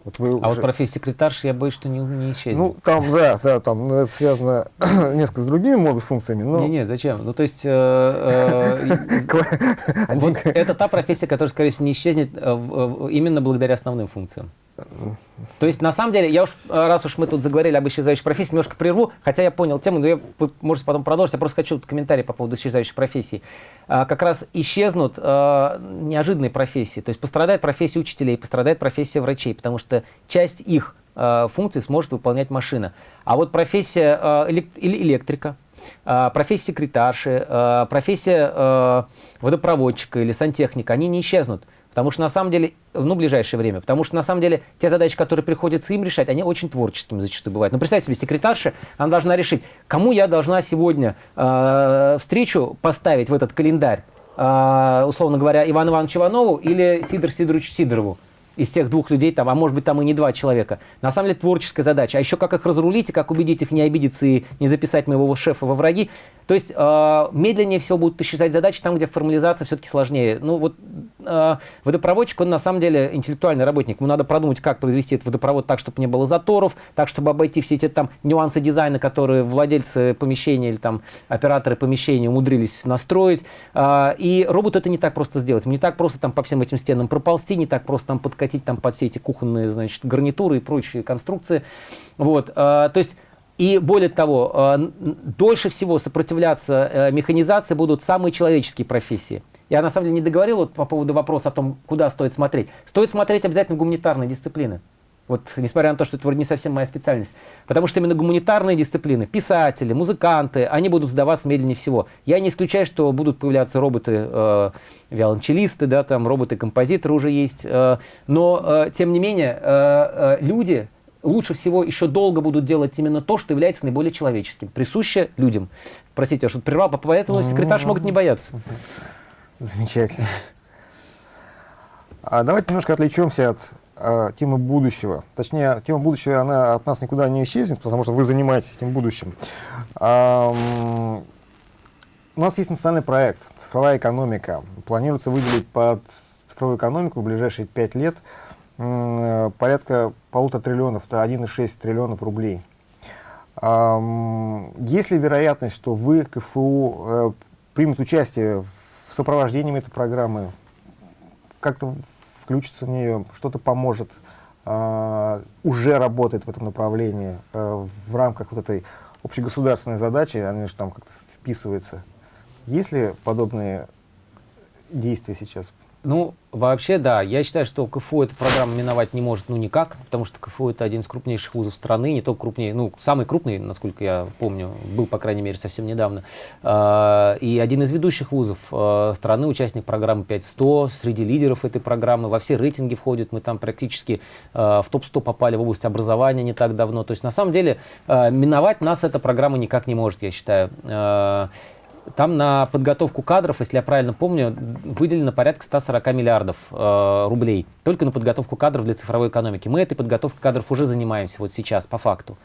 Вот вы
А вот
уже-
профессия секретарши, я боюсь, что не, не исчезнет.
ну, там, да, да, там ну, это связано [clears throat] несколько с другими, может быть, функциями, но...
Не, не, зачем? Ну, то есть, э, э, [laughs] вот это та профессия, которая, скорее всего, не исчезнет э, именно благодаря основным функциям. То есть, на самом деле, я уж, э, раз уж мы тут заговорили об исчезающей профессии, немножко прерву, хотя я понял тему, но я, вы можете потом продолжить, я просто хочу комментарий по поводу исчезающей профессии. А, как раз исчезнут э, неожиданные профессии, то есть пострадает профессия учителей, пострадает профессия врачей, потому что часть их э, функций сможет выполнять машина. А вот профессия э, элек- или электрика, профессия секретарши, профессия водопроводчика или сантехника, они не исчезнут. Потому что на самом деле, ну, в ближайшее время, потому что на самом деле те задачи, которые приходится им решать, они очень творческими зачастую бывают. Ну, представьте себе, секретарша, она должна решить, кому я должна сегодня э, встречу поставить в этот календарь, э, условно говоря, Ивану Ивановичу Иванову или Сидору Сидоровичу Сидорову из тех двух людей, там, а может быть там и не два человека. На самом деле творческая задача. А еще как их разрулить и как убедить их не обидеться и не записать моего шефа во враги. То есть э, медленнее всего будут исчезать задачи там, где формализация все-таки сложнее. Ну вот э, водопроводчик, он на самом деле интеллектуальный работник. Ему надо продумать, как произвести этот водопровод так, чтобы не было заторов, так, чтобы обойти все эти там нюансы дизайна, которые владельцы помещения или там операторы помещения умудрились настроить. А, И роботу это не так просто сделать. Ему не так просто там по всем этим стенам проползти, не так просто там подкатить там под все эти кухонные, значит, гарнитуры и прочие конструкции. Вот. а, То есть и более того, н- дольше всего сопротивляться э, механизации будут самые человеческие профессии. Я на самом деле не договорил вот по поводу вопроса о том, куда стоит смотреть. Стоит смотреть обязательно гуманитарные дисциплины. Вот, несмотря на то, что это вроде не совсем моя специальность. Потому что именно гуманитарные дисциплины, писатели, музыканты, они будут сдаваться медленнее всего. Я не исключаю, что будут появляться роботы, э, виолончелисты, да, там роботы-композиторы уже есть. Э, но, э, тем не менее, э, э, люди лучше всего еще долго будут делать именно то, что является наиболее человеческим, присуще людям. Простите, я что-то прервал, поэтому секретарш могут не бояться. [laughs]
Замечательно. А давайте немножко отвлечемся от э, темы будущего. Точнее, тема будущего, она от нас никуда не исчезнет, потому что вы занимаетесь этим будущим. А, у нас есть национальный проект «Цифровая экономика». Планируется выделить под цифровую экономику в ближайшие пять лет э, порядка полутора триллионов, это 1,6 триллионов рублей. А, есть ли вероятность, что вы, КФУ, э, примут участие в сопровождении этой программы, как-то включится в нее, что-то поможет, э, уже работает в этом направлении э, в рамках вот этой общегосударственной задачи, они же там как-то вписываются. Есть ли подобные действия сейчас?
Ну, вообще, да. Я считаю, что КФУ эту программу миновать не может ну никак, потому что КФУ это один из крупнейших вузов страны, не только крупнее, ну, самый крупный, насколько я помню, был, по крайней мере, совсем недавно. А, и один из ведущих вузов а, страны, участник программы 5100, среди лидеров этой программы, во все рейтинги входит, мы там практически а, в топ-100 попали в область образования не так давно. То есть, на самом деле, миновать нас эта программа никак не может, я считаю. Там на подготовку кадров, если я правильно помню, выделено порядка 140 миллиардов э, рублей. Только на подготовку кадров для цифровой экономики. Мы этой подготовкой кадров уже занимаемся вот сейчас, по факту.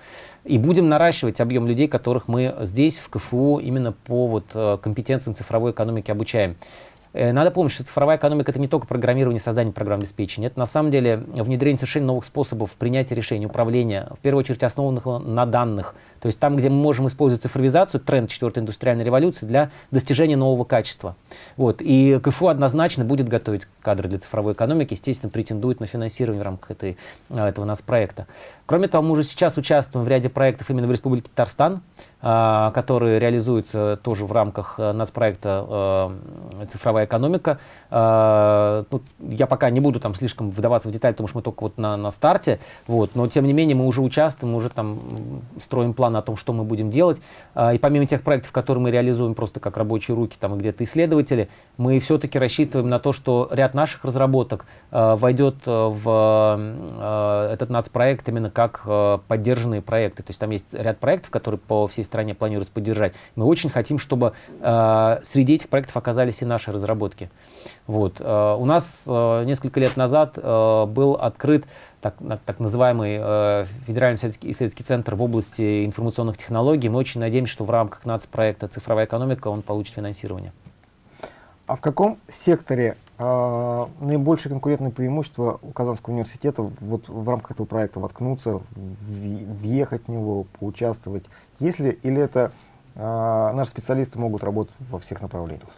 И будем наращивать объем людей, которых мы здесь, в КФУ, именно по вот, э, компетенциям цифровой экономики обучаем. Э, надо помнить, что цифровая экономика — это не только программирование, создание программ обеспечения. Это на самом деле внедрение совершенно новых способов принятия решений, управления, в первую очередь основанных на данных. То есть там, где мы можем использовать цифровизацию, тренд четвертой индустриальной революции для достижения нового качества. Вот. И КФУ однозначно будет готовить кадры для цифровой экономики, естественно, претендует на финансирование в рамках этой, э, этого нас проекта. Кроме того, мы уже сейчас участвуем в ряде проектов именно в Республике Татарстан, а, которые реализуются тоже в рамках э, нацпроекта э, «Цифровая экономика». А, ну, я пока не буду там слишком вдаваться в детали, потому что мы только вот на, на старте, вот, но тем не менее мы уже участвуем, мы уже там строим план о том, что мы будем делать. А, и помимо тех проектов, которые мы реализуем просто как рабочие руки, там где-то исследователи, мы все-таки рассчитываем на то, что ряд наших разработок войдет в этот нацпроект именно как поддержанные проекты. То есть там есть ряд проектов, которые по всей стране планируется поддержать. Мы очень хотим, чтобы э, среди этих проектов оказались и наши разработки. Вот. Э, у нас э, несколько лет назад э, был открыт так, так называемый э, Федеральный исследовательский центр в области информационных технологий. Мы очень надеемся, что в рамках нацпроекта «Цифровая экономика» он получит финансирование.
А в каком секторе э, наибольшее конкурентное преимущество у Казанского университета вот в рамках этого проекта воткнуться, въехать в него, поучаствовать? Если или это э, наши специалисты могут работать во всех направлениях?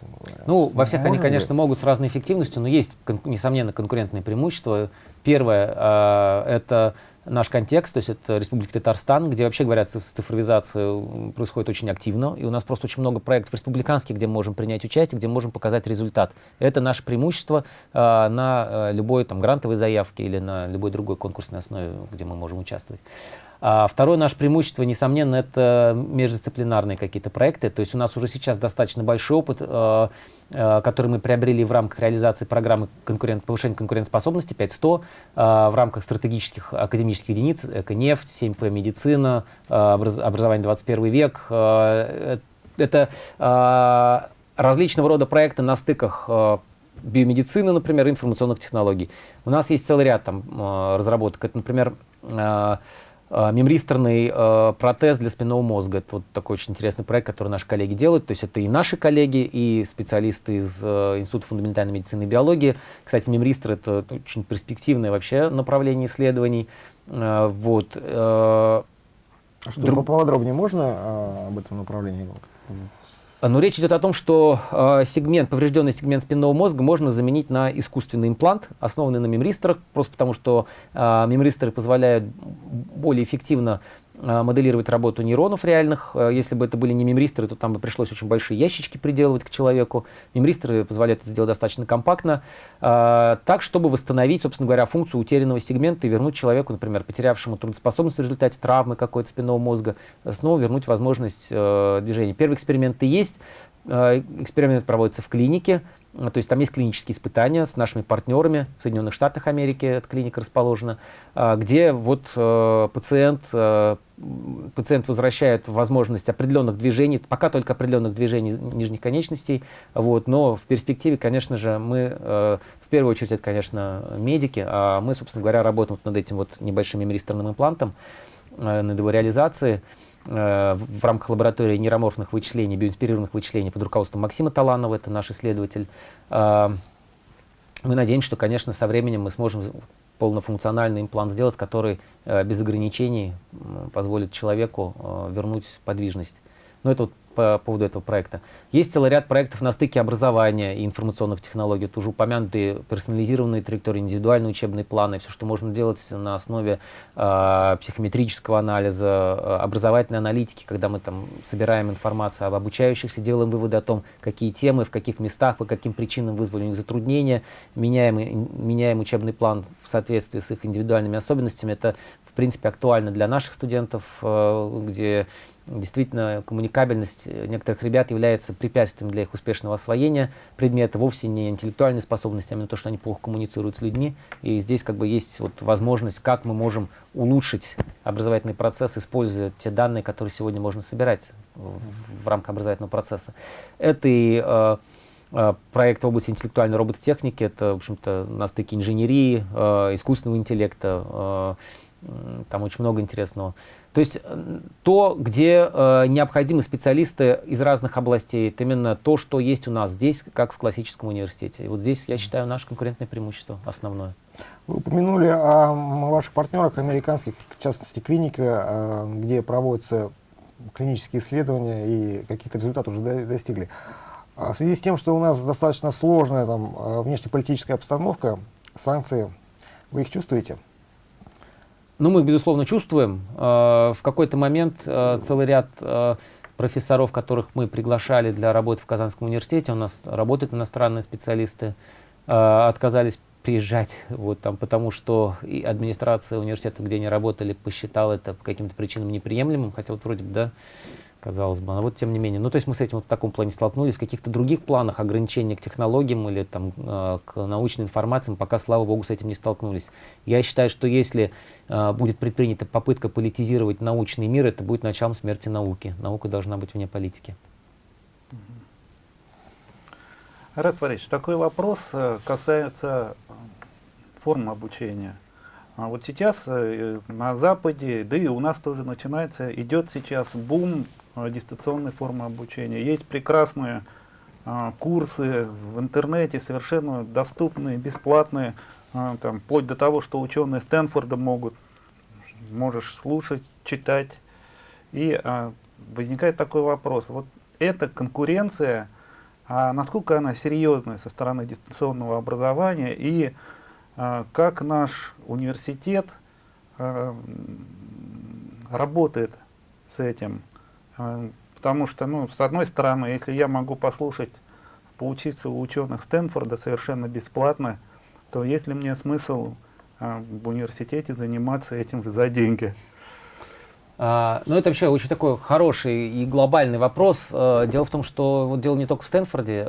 Ну, во всех Можно они, конечно, ли? могут с разной эффективностью, но есть, несомненно, конкурентные преимущества. Первое э, это наш контекст, то есть это Республика Татарстан, где вообще, говорят, цифровизация происходит очень активно, и у нас просто очень много проектов республиканских, где мы можем принять участие, где можем показать результат. Это наше преимущество э, на любой там, грантовой заявке или на любой другой конкурсной основе, где мы можем участвовать. А второе наше преимущество, несомненно, это междисциплинарные какие-то проекты. То есть у нас уже сейчас достаточно большой опыт, э, э, который мы приобрели в рамках реализации программы конкурент, повышения конкурентоспособности 5100, э, в рамках стратегических академических единиц, эко-нефть, 7П медицина, образ, образование 21 век. Это различного рода проекты на стыках биомедицины, например, информационных технологий. У нас есть целый ряд там, разработок. Это, например, мемристорный э, протез для спинного мозга. Это вот такой очень интересный проект, который наши коллеги делают. То есть это и наши коллеги, и специалисты из э, Института фундаментальной медицины и биологии. Кстати, мемристор — это очень перспективное вообще направление исследований. Э, вот. Э,
а что, Друг... поподробнее можно э, об этом направлении
но речь идет о том, что э, сегмент, поврежденный сегмент спинного мозга можно заменить на искусственный имплант, основанный на мемристорах, просто потому что э, мемристоры позволяют более эффективно моделировать работу нейронов реальных. Э, если бы это были не мемристеры, то там бы пришлось очень большие ящички приделывать к человеку. Мемристеры позволяют это сделать достаточно компактно, э, так, чтобы восстановить, собственно говоря, функцию утерянного сегмента и вернуть человеку, например, потерявшему трудоспособность в результате травмы какой-то спинного мозга, снова вернуть возможность движения. Первый эксперимент и есть. Эксперимент проводится в клинике. То есть там есть клинические испытания с нашими партнерами. В Соединенных Штатах Америки, эта клиника расположена, где вот пациент пациент возвращает возможность определенных движений, пока только определенных движений нижних конечностей, вот, но в перспективе, конечно же, мы, э, в первую очередь, это, конечно, медики, а мы, собственно говоря, работаем над этим вот небольшим мемористорным имплантом, э, над его реализацией. э, в рамках лаборатории нейроморфных вычислений, биоинспирированных вычислений под руководством Максима Таланова, это наш исследователь. Э, мы надеемся, что, конечно, со временем мы сможем полнофункциональный имплант сделать, который э, без ограничений позволит человеку э, вернуть подвижность. Но это вот по поводу этого проекта. Есть целый ряд проектов на стыке образования и информационных технологий. Тоже упомянутые персонализированные траектории, индивидуальные учебные планы, все, что можно делать на основе э, психометрического анализа, э, образовательной аналитики, когда мы там собираем информацию об обучающихся, делаем выводы о том, какие темы, в каких местах, по каким причинам вызвали у них затруднения, меняем, меняем учебный план в соответствии с их индивидуальными особенностями. Это, в принципе, актуально для наших студентов, э, где Действительно, коммуникабельность некоторых ребят является препятствием для их успешного освоения предмета, вовсе не интеллектуальной способности, а именно то, что они плохо коммуницируют с людьми. И здесь как бы есть вот возможность, как мы можем улучшить образовательный процесс, используя те данные, которые сегодня можно собирать в, в рамках образовательного процесса. Это и э, э, проект в области интеллектуальной робототехники, это, в общем-то, на стыке инженерии, э, искусственного интеллекта, э, там очень много интересного. То есть э, то, где э, необходимы специалисты из разных областей, это именно то, что есть у нас здесь, как в классическом университете. И вот здесь, я считаю, наше конкурентное преимущество основное.
Вы упомянули о ваших партнерах американских, в частности клиника, э, где проводятся клинические исследования и какие-то результаты уже достигли. А в связи с тем, что у нас достаточно сложная там, э, внешнеполитическая обстановка, санкции, вы их чувствуете?
Ну, мы, безусловно, чувствуем. Э, в какой-то момент э, целый ряд э, профессоров, которых мы приглашали для работы в Казанском университете, у нас работают иностранные специалисты, отказались приезжать, вот там, потому что и администрация университета, где они работали, посчитала это по каким-то причинам неприемлемым, хотя вот вроде бы, да, казалось бы. Но вот тем не менее. Ну, то есть мы с этим вот в таком плане столкнулись. В каких-то других планах ограничения к технологиям или там, э, к научной информации пока, слава богу, с этим не столкнулись. Я считаю, что если э, будет предпринята попытка политизировать научный мир, это будет началом смерти науки. Наука должна быть вне политики.
Рад Фаридович, такой вопрос э, касается э, формы обучения. А вот сейчас э, на Западе, да и у нас тоже начинается, идет сейчас бум Э, дистанционной формы обучения. Есть прекрасные а, курсы в интернете, совершенно доступные, бесплатные, а, там, вплоть до того, что ученые Стэнфорда могут, можешь слушать, читать. И а, возникает такой вопрос, вот эта конкуренция, а насколько она серьезная со стороны дистанционного образования и а, как наш университет а, работает с этим? А, потому что, ну, с одной стороны, если я могу послушать, поучиться у ученых Стэнфорда совершенно бесплатно, то есть ли мне смысл а, в университете заниматься этим же за деньги?
А, ну, это вообще очень такой хороший и глобальный вопрос. А, дело в том, что вот дело не только в Стэнфорде.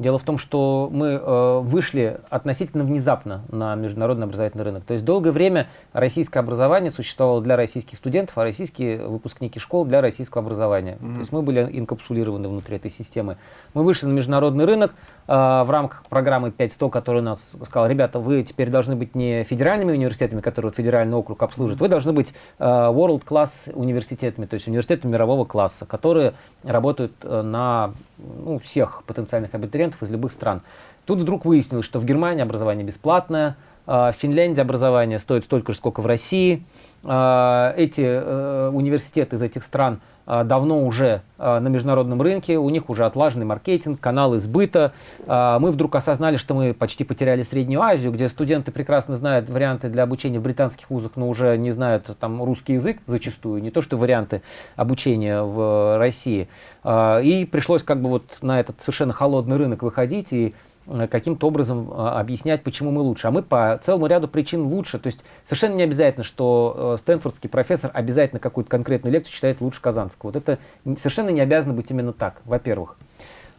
Дело в том, что мы э, вышли относительно внезапно на международный образовательный рынок. То есть долгое время российское образование существовало для российских студентов, а российские выпускники школ для российского образования. Mm -hmm. То есть мы были инкапсулированы внутри этой системы. Мы вышли на международный рынок в рамках программы 5100, которая нас сказала, ребята, вы теперь должны быть не федеральными университетами, которые вот федеральный округ обслуживает, вы должны быть э, world-class университетами, то есть университетами мирового класса, которые работают э, на ну, всех потенциальных абитуриентов из любых стран. Тут вдруг выяснилось, что в Германии образование бесплатное, в Финляндии образование стоит столько же, сколько в России. Эти э, университеты из этих стран давно уже а, на международном рынке, у них уже отлаженный маркетинг, каналы сбыта. А, мы вдруг осознали, что мы почти потеряли Среднюю Азию, где студенты прекрасно знают варианты для обучения в британских вузах, но уже не знают там русский язык зачастую, не то что варианты обучения в России. И пришлось как бы вот на этот совершенно холодный рынок выходить и каким-то образом а, объяснять, почему мы лучше. А мы по целому ряду причин лучше. То есть совершенно не обязательно, что э, стэнфордский профессор обязательно какую-то конкретную лекцию читает лучше казанского. Вот это совершенно не обязано быть именно так, во-первых.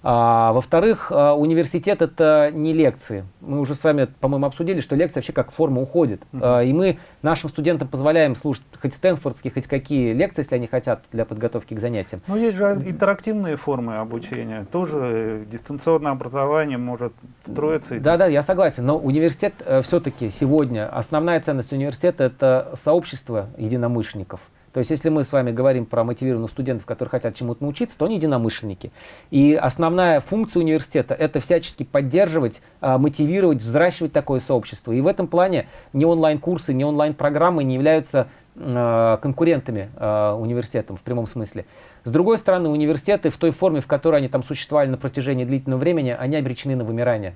А, Во-вторых, а, университет это не лекции. Мы уже с вами, по-моему, обсудили, что лекция вообще как форма уходит. -huh. а, и мы нашим студентам позволяем слушать хоть стэнфордские, хоть какие лекции, если они хотят, для подготовки к занятиям.
Ну, есть же интерактивные формы обучения. Тоже дистанционное образование может строиться.
Да, да, я согласен. Но университет э, все-таки сегодня, основная ценность университета это сообщество единомышленников. То есть, если мы с вами говорим про мотивированных студентов, которые хотят чему-то научиться, то они единомышленники. И основная функция университета – это всячески поддерживать, а, мотивировать, взращивать такое сообщество. И в этом плане ни онлайн-курсы, ни онлайн-программы не являются а, конкурентами э, университетам в прямом смысле. С другой стороны, университеты в той форме, в которой они там существовали на протяжении длительного времени, они обречены на вымирание.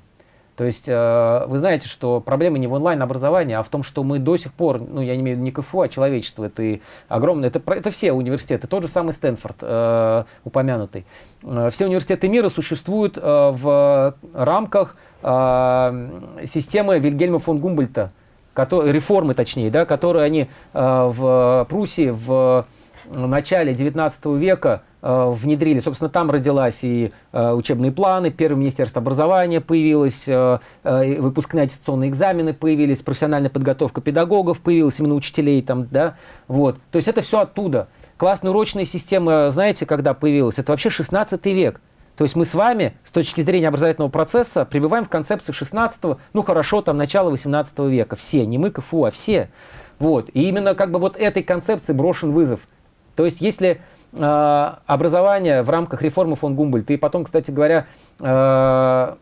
То есть э, вы знаете, что проблема не в онлайн-образовании, а в том, что мы до сих пор, ну я не имею в виду не КФУ, а человечество, это и огромное, это, это все университеты, тот же самый Стэнфорд э, упомянутый. Э, все университеты мира существуют в рамках системы Вильгельма фон Гумбольта, который, реформы точнее, да, которые они в Пруссии в начале 19 века Э, внедрили. Собственно, там родилась и э, учебные планы, первое министерство образования появилось, э, выпускные аттестационные экзамены появились, профессиональная подготовка педагогов появилась, именно учителей там, да, вот. То есть это все оттуда. Классная урочная система, знаете, когда появилась? Это вообще 16 век. То есть мы с вами, с точки зрения образовательного процесса, пребываем в концепции 16 ну хорошо, там, начала 18 века. Все, не мы КФУ, а все. Вот. И именно как бы вот этой концепции брошен вызов. То есть если э, образования в рамках реформы фон Гумбольта. И потом, кстати говоря, э,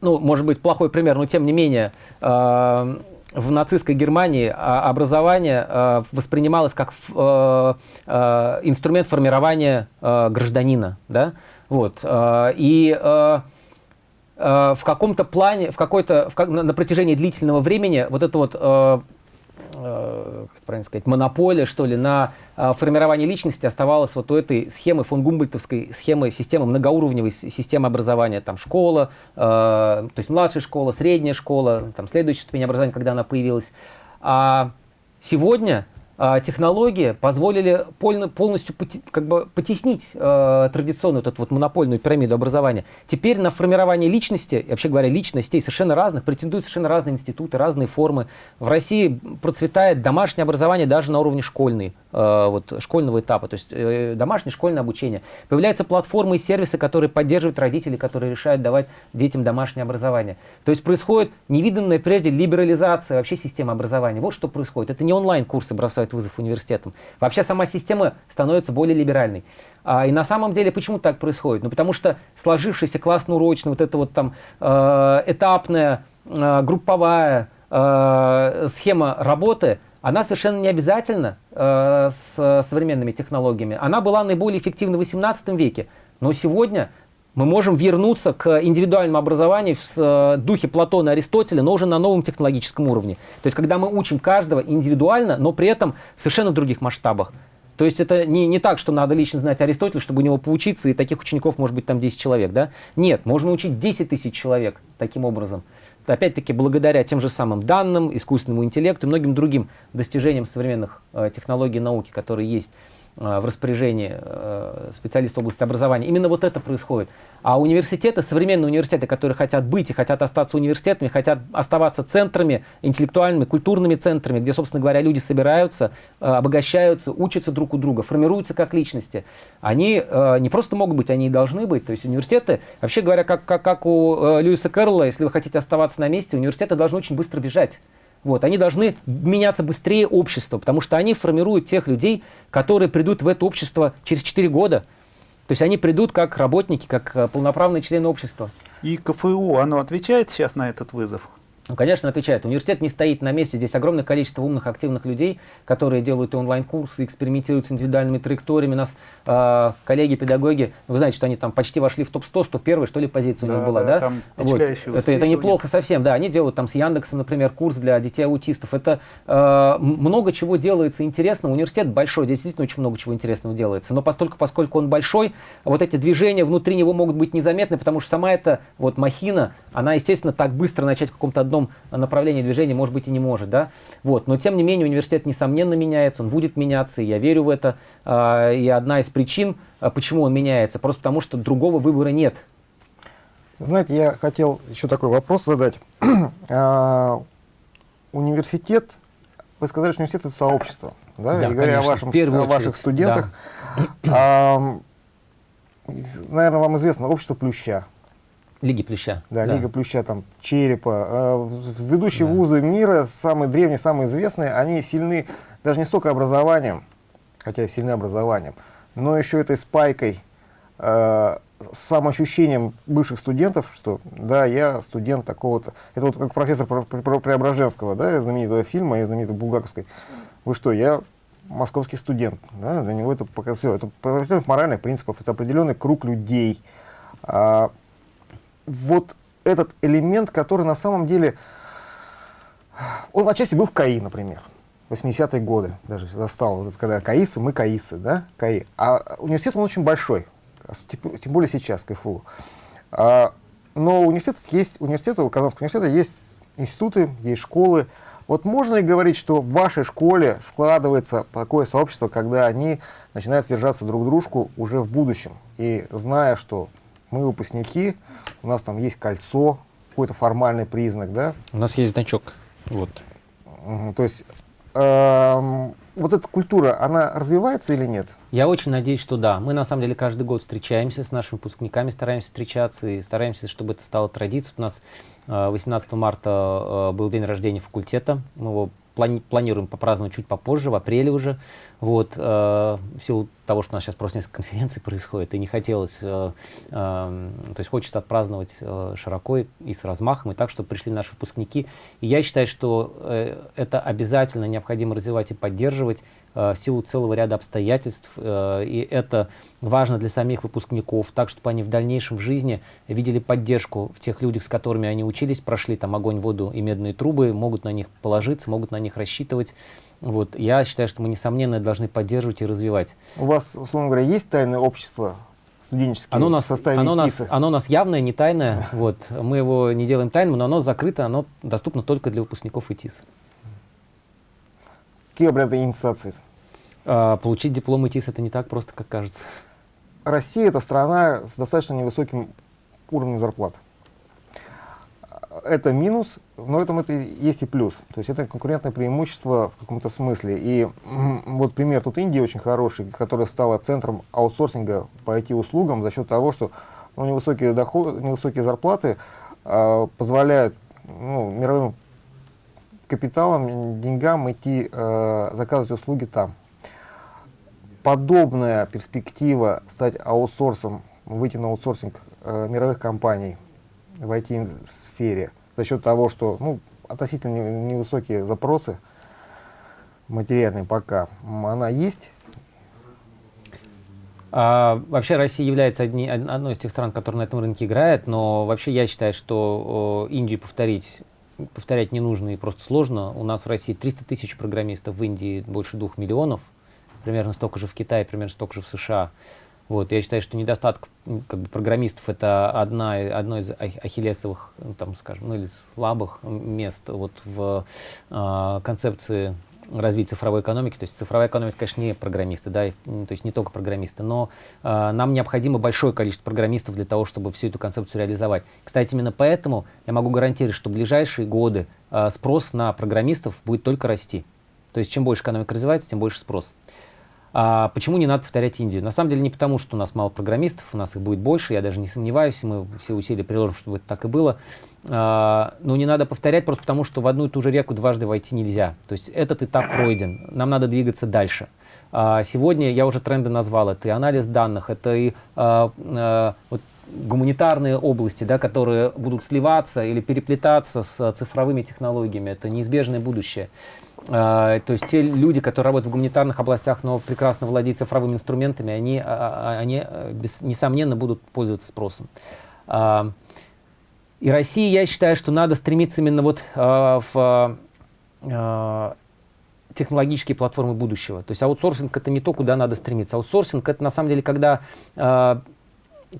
ну, может быть, плохой пример, но тем не менее, э, в нацистской Германии образование э, воспринималось как э, э, инструмент формирования гражданина. Да? Вот. И в каком-то плане, в какой-то, на, протяжении длительного времени вот это вот как правильно сказать, монополия, что ли, на э, формирование личности оставалась вот у этой схемы фон Гумбольтовской схемы, системы, многоуровневой системы образования, там школа, э, то есть младшая школа, средняя школа, там следующая ступень образования, когда она появилась. А сегодня технологии позволили полностью как бы потеснить э, традиционную вот эту вот монопольную пирамиду образования. Теперь на формирование личности, вообще говоря, личностей совершенно разных, претендуют совершенно разные институты, разные формы. В России процветает домашнее образование даже на уровне школьной, вот, школьного этапа, то есть э, домашнее школьное обучение. Появляются платформы и сервисы, которые поддерживают родители, которые решают давать детям домашнее образование. То есть происходит невиданная прежде либерализация вообще системы образования. Вот что происходит. Это не онлайн-курсы бросают вызов университетам. Вообще сама система становится более либеральной. А, и на самом деле почему так происходит? Ну потому что сложившаяся классно-урочная, вот эта вот там э, этапная, э, групповая э, схема работы, она совершенно не обязательна э, с современными технологиями. Она была наиболее эффективна в 18 веке, но сегодня мы можем вернуться к индивидуальному образованию в э, духе Платона и Аристотеля, но уже на новом технологическом уровне. То есть, когда мы учим каждого индивидуально, но при этом в совершенно других масштабах. То есть это не, не так, что надо лично знать Аристотеля, чтобы у него поучиться, и таких учеников может быть там 10 человек. Да? Нет, можно учить 10 тысяч человек таким образом. Опять-таки благодаря тем же самым данным, искусственному интеллекту и многим другим достижениям современных э, технологий науки, которые есть. Э, в распоряжении э, специалистов области образования. Именно вот это происходит. А университеты, современные университеты, которые хотят быть и хотят остаться университетами, хотят оставаться центрами, интеллектуальными, культурными центрами, где, собственно говоря, люди собираются, э, обогащаются, учатся друг у друга, формируются как личности. Они не просто могут быть, они и должны быть. То есть университеты, вообще говоря, как, как, как у Льюиса Кэрролла, если вы хотите оставаться на месте, университеты должны очень быстро бежать. Вот, они должны меняться быстрее общества, потому что они формируют тех людей, которые придут в это общество через 4 года. То есть они придут как работники, как э, полноправные члены общества.
И КФУ, оно отвечает сейчас на этот вызов?
Ну, конечно, отвечает. Университет не стоит на месте. Здесь огромное количество умных, активных людей, которые делают онлайн-курсы, экспериментируют с индивидуальными траекториями. У нас э, коллеги-педагоги, вы знаете, что они там почти вошли в топ-100, 101 что ли, позиция да, у них была, да? да? вот. это, это неплохо совсем, да. Они делают там с Яндексом, например, курс для детей-аутистов. Это э, много чего делается интересного. Университет большой, здесь действительно очень много чего интересного делается. Но поскольку, поскольку он большой, вот эти движения внутри него могут быть незаметны, потому что сама эта вот махина, она, естественно, так быстро начать в каком-то одном одном направлении движения, может быть, и не может. Да? Вот. Но, тем не менее, университет, несомненно, меняется, он будет меняться, и я верю в это. А, и одна из причин, а, почему он меняется, просто потому что другого выбора нет.
Знаете, я хотел еще такой вопрос задать. [clears throat] А, университет, вы сказали, что университет – это сообщество. Да,
да
и говоря
конечно,
о, о ваших студентах, да. наверное, вам известно общество Плюща.
Лиги Плюща.
Да, да, Лига Плюща, там, Черепа. Э, ведущие да. вузы мира, самые древние, самые известные, они сильны даже не столько образованием, хотя и сильны образованием, но еще этой спайкой, э, самоощущением бывших студентов, что да, я студент такого-то. Это вот как профессор Преображенского, да, знаменитого фильма и знаменитой Булгаковской. Вы что, я московский студент. Да, для него это все. Это определенных моральных принципов, это определенный круг людей. А, вот этот элемент, который на самом деле, он отчасти был в КАИ, например. 80-е годы даже застал, когда КАИцы, мы КАИцы, да, КАИ. А университет, он очень большой, тем более сейчас, КФУ. А, но университет есть, университет, у Казанского университета есть институты, есть школы. Вот можно ли говорить, что в вашей школе складывается такое сообщество, когда они начинают содержаться друг дружку уже в будущем? И зная, что мы выпускники, у нас там есть кольцо, какой-то формальный признак, да?
У нас есть значок, вот.
Угу, то есть эм, вот эта культура, она развивается или нет?
Я очень надеюсь, что да. Мы на самом деле каждый год встречаемся с нашими выпускниками, стараемся встречаться и стараемся, чтобы это стало традицией. У нас 18 э, марта э, был день рождения факультета, мы его плани планируем попраздновать чуть попозже, в апреле уже. Вот, э, в силу того, что у нас сейчас просто несколько конференций происходит, и не хотелось, э, э, то есть хочется отпраздновать э, широко и, и с размахом, и так, чтобы пришли наши выпускники. И я считаю, что э, это обязательно необходимо развивать и поддерживать в силу целого ряда обстоятельств, э, и это важно для самих выпускников, так, чтобы они в дальнейшем в жизни видели поддержку в тех людях, с которыми они учились, прошли там огонь, воду и медные трубы, могут на них положиться, могут на них рассчитывать. Вот. Я считаю, что мы, несомненно, должны поддерживать и развивать.
У вас, условно говоря, есть тайное общество студенческие оно у нас, составе
оно нас, оно у нас явное, не тайное. [laughs] Вот. Мы его не делаем тайным, но оно закрыто, оно доступно только для выпускников ИТИС.
Какие обряды инициации?
А, получить диплом ИТИС это не так просто, как кажется.
Россия – это страна с достаточно невысоким уровнем зарплат это минус, но этом это есть и плюс. То есть это конкурентное преимущество в каком-то смысле. И вот пример тут Индии очень хороший, которая стала центром аутсорсинга по IT-услугам за счет того, что ну, невысокие, доходы, невысокие зарплаты э, позволяют ну, мировым капиталам, деньгам идти э, заказывать услуги там. Подобная перспектива стать аутсорсом, выйти на аутсорсинг э, мировых компаний – в IT-сфере за счет того, что ну, относительно невысокие запросы материальные пока, она есть.
А, вообще Россия является одни, одной из тех стран, которая на этом рынке играет, но вообще я считаю, что о, Индию повторить, повторять не нужно и просто сложно. У нас в России 300 тысяч программистов, в Индии больше двух миллионов, примерно столько же в Китае, примерно столько же в США. Вот, я считаю, что недостаток как бы, программистов это одна, одно из ахиллесовых, ну, там, скажем, ну или слабых мест вот, в э, концепции развития цифровой экономики. То есть цифровая экономика, конечно, не программисты, да, и, то есть не только программисты, но э, нам необходимо большое количество программистов для того, чтобы всю эту концепцию реализовать. Кстати, именно поэтому я могу гарантировать, что в ближайшие годы э, спрос на программистов будет только расти. То есть чем больше экономика развивается, тем больше спрос. А почему не надо повторять Индию? На самом деле не потому, что у нас мало программистов, у нас их будет больше, я даже не сомневаюсь, мы все усилия приложим, чтобы это так и было. А, но не надо повторять просто потому, что в одну и ту же реку дважды войти нельзя. То есть этот этап пройден, нам надо двигаться дальше. А, сегодня я уже тренды назвал, это и анализ данных, это и а, а, вот гуманитарные области, да, которые будут сливаться или переплетаться с цифровыми технологиями. Это неизбежное будущее. А, то есть те люди, которые работают в гуманитарных областях, но прекрасно владеют цифровыми инструментами, они, а, они без, несомненно будут пользоваться спросом. И России, я считаю, что надо стремиться именно вот в технологические платформы будущего. То есть аутсорсинг это не то, куда надо стремиться. Аутсорсинг это на самом деле, когда э,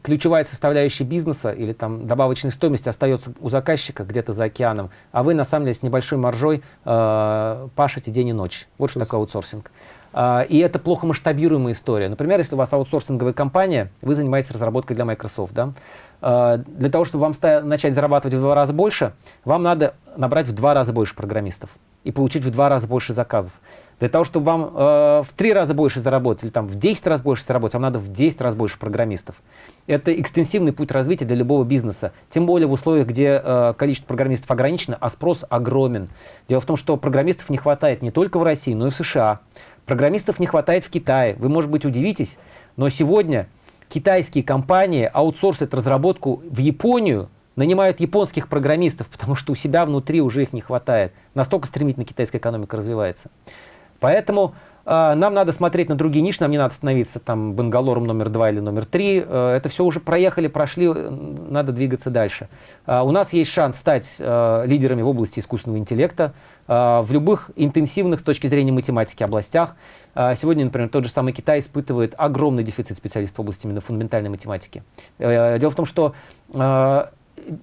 ключевая составляющая бизнеса или там добавочной стоимости остается у заказчика где-то за океаном, а вы на самом деле с небольшой маржой э, пашете день и ночь. Вот что такое аутсорсинг. Э, и это плохо масштабируемая история. Например, если у вас аутсорсинговая компания, вы занимаетесь разработкой для Microsoft, да? Э, для того, чтобы вам начать зарабатывать в два раза больше, вам надо набрать в два раза больше программистов и получить в два раза больше заказов. Для того, чтобы вам э, в три раза больше заработать или там, в 10 раз больше заработать, вам надо в 10 раз больше программистов. Это экстенсивный путь развития для любого бизнеса. Тем более в условиях, где э, количество программистов ограничено, а спрос огромен. Дело в том, что программистов не хватает не только в России, но и в США. Программистов не хватает в Китае. Вы, может быть, удивитесь, но сегодня китайские компании аутсорсят разработку в Японию, нанимают японских программистов, потому что у себя внутри уже их не хватает. Настолько стремительно китайская экономика развивается. Поэтому э, нам надо смотреть на другие ниши, нам не надо становиться там Бангалором номер два или номер три. Э, это все уже проехали, прошли, надо двигаться дальше. Э, у нас есть шанс стать э, лидерами в области искусственного интеллекта э, в любых интенсивных с точки зрения математики областях. А, сегодня, например, тот же самый Китай испытывает огромный дефицит специалистов в области именно фундаментальной математики. Э, дело в том, что а,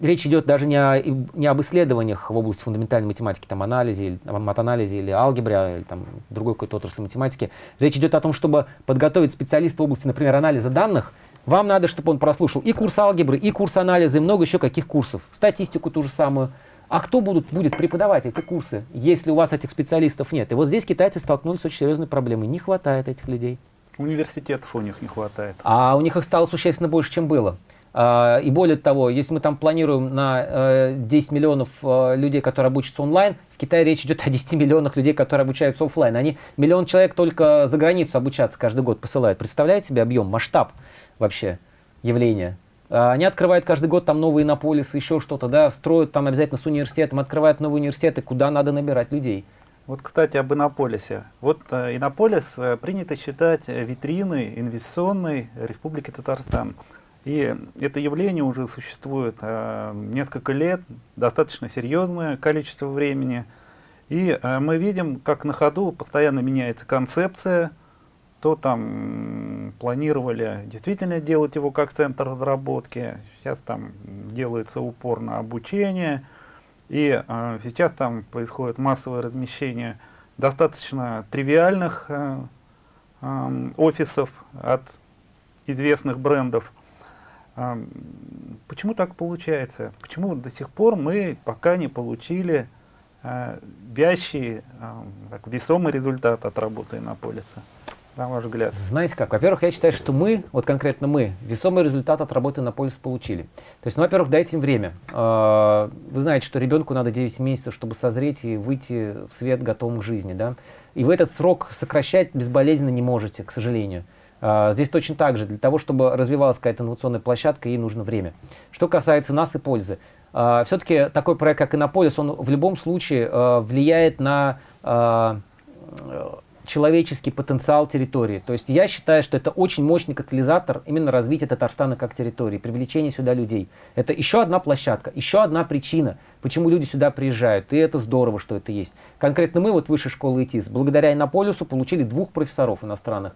речь идет даже не, о, не об исследованиях в области фундаментальной математики, там, анализе, или, матанализе или алгебре, или там, другой какой-то отрасли математики. Речь идет о том, чтобы подготовить специалиста в области, например, анализа данных, вам надо, чтобы он прослушал и курс алгебры, и курс анализа, и много еще каких курсов. Статистику ту же самую. А кто будут, будет преподавать эти курсы, если у вас этих специалистов нет? И вот здесь китайцы столкнулись с очень серьезной проблемой. Не хватает этих людей.
Университетов у них не хватает.
А у них их стало существенно больше, чем было. А, и более того, если мы там планируем на 10 э, миллионов э, людей, которые обучатся онлайн, в Китае речь идет о 10 миллионах людей, которые обучаются офлайн. Они миллион человек только за границу обучаться каждый год посылают. Представляете себе объем, масштаб вообще явления? А, они открывают каждый год там новые Иннополисы, еще что-то, да, строят там обязательно с университетом, открывают новые университеты, куда надо набирать людей.
Вот, кстати, об Иннополисе. Вот э, Иннополис принято считать витриной инвестиционной Республики Татарстан. И это явление уже существует э, несколько лет, достаточно серьезное количество времени. И э, мы видим, как на ходу постоянно меняется концепция, то там планировали действительно делать его как центр разработки, сейчас там делается упор на обучение, и э, сейчас там происходит массовое размещение достаточно тривиальных э, э, офисов от известных брендов. Почему так получается? Почему до сих пор мы пока не получили э, вящий, так, весомый результат от работы на полисе? на ваш взгляд?
Знаете как? Во-первых, я считаю, что мы, вот конкретно мы, весомый результат от работы на полис получили. То есть, ну, во-первых, дайте им время. А, вы знаете, что ребенку надо 9 месяцев, чтобы созреть и выйти в свет готовым к жизни. Да? И вы этот срок сокращать безболезненно не можете, к сожалению. А, здесь точно так же. Для того, чтобы развивалась какая-то инновационная площадка, ей нужно время. Что касается нас и пользы. А, Все-таки такой проект, как Иннополис, он в любом случае влияет на человеческий потенциал территории. То есть я считаю, что это очень мощный катализатор именно развития Татарстана как территории, привлечения сюда людей. Это еще одна площадка, еще одна причина, почему люди сюда приезжают. И это здорово, что это есть. Конкретно мы, вот Высшей школы ИТИС, благодаря Иннополису получили двух профессоров иностранных.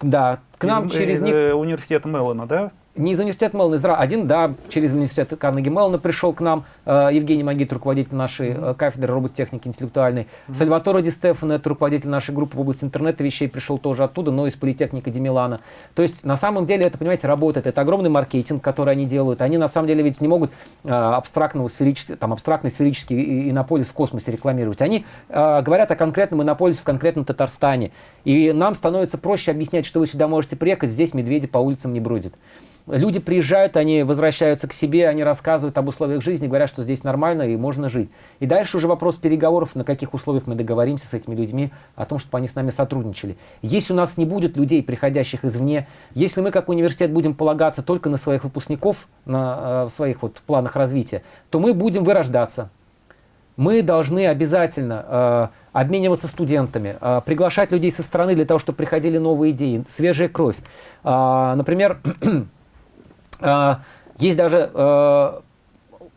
Да, к нам через
них... Э, университет Меллона, да?
Не из университета Меллона, из Один, да, через университет Карнеги Меллона пришел к нам э, Евгений Магит, руководитель нашей э, кафедры робототехники интеллектуальной. Mm-hmm. Сальваторо Ди Стефано, это руководитель нашей группы в области интернета вещей, пришел тоже оттуда, но из политехники Ди Милана. То есть, на самом деле, это, понимаете, работает. Это огромный маркетинг, который они делают. Они, на самом деле, ведь не могут э, абстрактного там, абстрактный сферический инополис в космосе рекламировать. Они э, говорят о конкретном инополисе в конкретном Татарстане. И нам становится проще объяснять, что вы сюда можете приехать, здесь медведи по улицам не бродят. Люди приезжают, они возвращаются к себе, они рассказывают об условиях жизни, говорят, что здесь нормально и можно жить. И дальше уже вопрос переговоров, на каких условиях мы договоримся с этими людьми, о том, чтобы они с нами сотрудничали. Если у нас не будет людей, приходящих извне, если мы как университет будем полагаться только на своих выпускников, на э, своих вот планах развития, то мы будем вырождаться. Мы должны обязательно э, обмениваться студентами, э, приглашать людей со стороны для того, чтобы приходили новые идеи, свежая кровь. Э, например, А, [clears throat] есть даже э,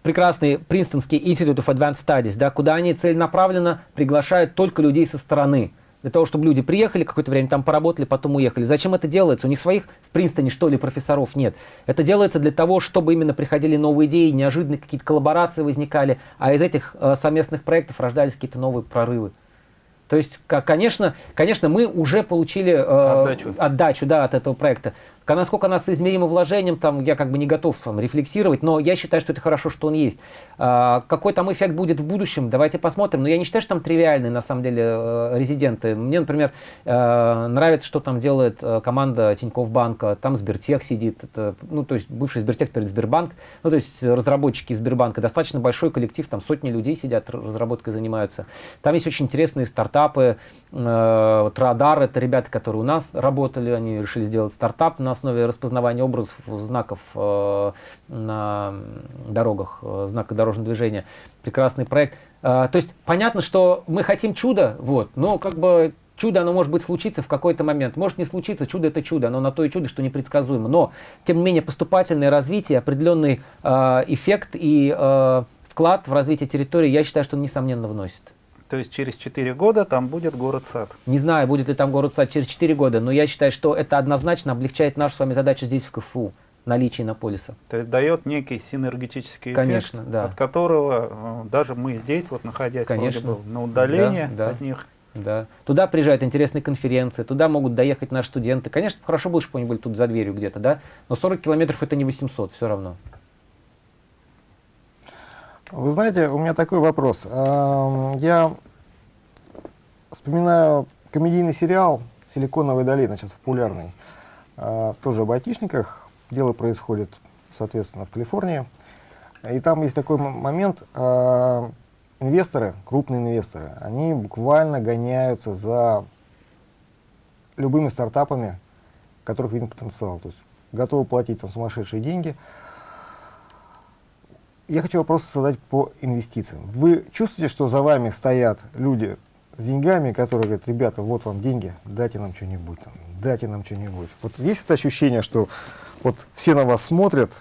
прекрасный Принстонский Institute of Advanced Studies, да, куда они целенаправленно приглашают только людей со стороны. Для того, чтобы люди приехали, какое-то время там поработали, потом уехали. Зачем это делается? У них своих в Принстоне, что ли, профессоров нет. Это делается для того, чтобы именно приходили новые идеи, неожиданные какие-то коллаборации возникали, а из этих э, совместных проектов рождались какие-то новые прорывы. То есть, конечно, конечно, мы уже получили э, отдачу. отдачу да, от этого проекта. Насколько она соизмерима вложением, там, я как бы не готов там, рефлексировать, но я считаю, что это хорошо, что он есть. А, какой там эффект будет в будущем, давайте посмотрим. Но я не считаю, что там тривиальные, на самом деле, э, резиденты. Мне, например, э, нравится, что там делает э, команда Тинькофф Банка, там Сбертех сидит, это, ну, то есть бывший Сбертех перед Сбербанк, ну, то есть разработчики Сбербанка, достаточно большой коллектив, там сотни людей сидят, разработкой занимаются. Там есть очень интересные стартапы, вот Радар, это ребята, которые у нас работали, они решили сделать стартап на основе распознавания образов, знаков э, на дорогах, э, знака дорожного движения. Прекрасный проект. Э, то есть понятно, что мы хотим чуда, вот, но как бы чудо, оно может быть случиться в какой-то момент. Может не случиться, чудо это чудо, оно на то и чудо, что непредсказуемо. Но, тем не менее, поступательное развитие, определенный э, эффект и э, вклад в развитие территории, я считаю, что он несомненно вносит.
То есть через 4 года там будет город-сад?
Не знаю, будет ли там город-сад через 4 года, но я считаю, что это однозначно облегчает нашу с вами задачу здесь в КФУ наличие Наполиса.
То есть дает некий синергетический
Конечно,
эффект,
да.
от которого э, даже мы здесь, вот находясь Конечно. Бы, на удалении да, да. от них,
да. Туда приезжают интересные конференции, туда могут доехать наши студенты. Конечно, хорошо было, чтобы они были тут за дверью где-то, да, но 40 километров это не 800, все равно.
Вы знаете, у меня такой вопрос. Я вспоминаю комедийный сериал «Силиконовая долина», сейчас популярный, тоже об айтишниках. Дело происходит, соответственно, в Калифорнии. И там есть такой момент, инвесторы, крупные инвесторы, они буквально гоняются за любыми стартапами, которых виден потенциал. То есть готовы платить там сумасшедшие деньги – я хочу вопрос задать по инвестициям. Вы чувствуете, что за вами стоят люди с деньгами, которые говорят, ребята, вот вам деньги, дайте нам что-нибудь, дайте нам что-нибудь. Вот есть это ощущение, что вот все на вас смотрят,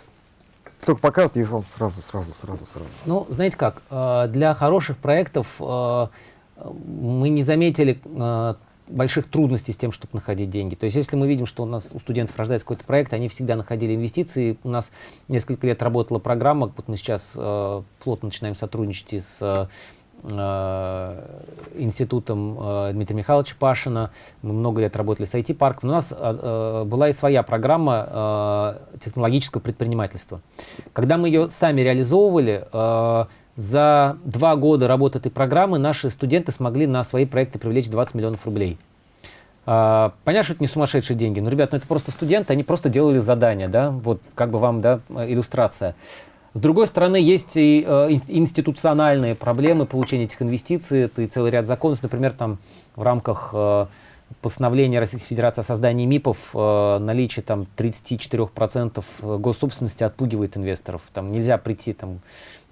только показывайте, и вам сразу, сразу, сразу, сразу.
Ну, знаете как, э, для хороших проектов э, мы не заметили э, больших трудностей с тем, чтобы находить деньги. То есть если мы видим, что у нас у студентов рождается какой-то проект, они всегда находили инвестиции. У нас несколько лет работала программа, вот мы сейчас э, плотно начинаем сотрудничать с э, институтом э, Дмитрия Михайловича Пашина. Мы много лет работали с IT-парком. У нас э, э, была и своя программа э, технологического предпринимательства. Когда мы ее сами реализовывали, э, за два года работы этой программы наши студенты смогли на свои проекты привлечь 20 миллионов рублей. А, понятно, что это не сумасшедшие деньги, но, ребят, ну это просто студенты, они просто делали задания, да, вот как бы вам, да, иллюстрация. С другой стороны, есть и э, институциональные проблемы получения этих инвестиций, это и целый ряд законов, например, там в рамках э, постановления Российской Федерации о создании МИПов э, наличие там 34% госсобственности отпугивает инвесторов. Там нельзя прийти там, э,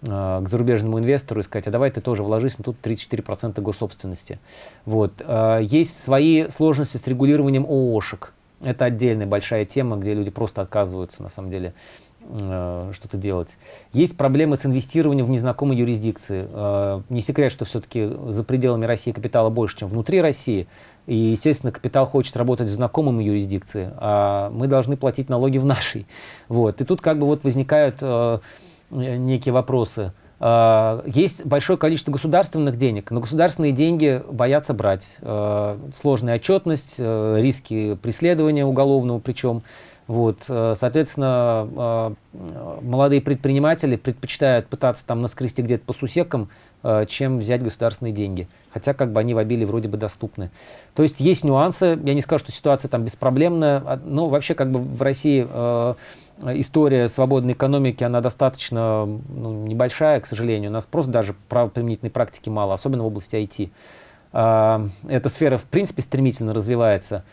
к зарубежному инвестору и сказать, а давай ты тоже вложись, но тут 34% госсобственности. Вот. Э, есть свои сложности с регулированием ООшек. Это отдельная большая тема, где люди просто отказываются на самом деле э, что-то делать. Есть проблемы с инвестированием в незнакомой юрисдикции. Э, не секрет, что все-таки за пределами России капитала больше, чем внутри России. И, естественно, капитал хочет работать в знакомом юрисдикции, а мы должны платить налоги в нашей. Вот. И тут как бы вот возникают э, некие вопросы. Э, есть большое количество государственных денег, но государственные деньги боятся брать. Э, сложная отчетность, э, риски преследования уголовного причем. Вот, э, соответственно, э, молодые предприниматели предпочитают пытаться там наскрести где-то по сусекам, э, чем взять государственные деньги. Хотя как бы они в обилии вроде бы доступны. То есть есть нюансы. Я не скажу, что ситуация там беспроблемная. А, но вообще как бы в России история свободной экономики, она достаточно ну, небольшая, к сожалению. У нас просто даже правоприменительной практики мало, особенно в области IT. А, эта сфера в принципе стремительно развивается.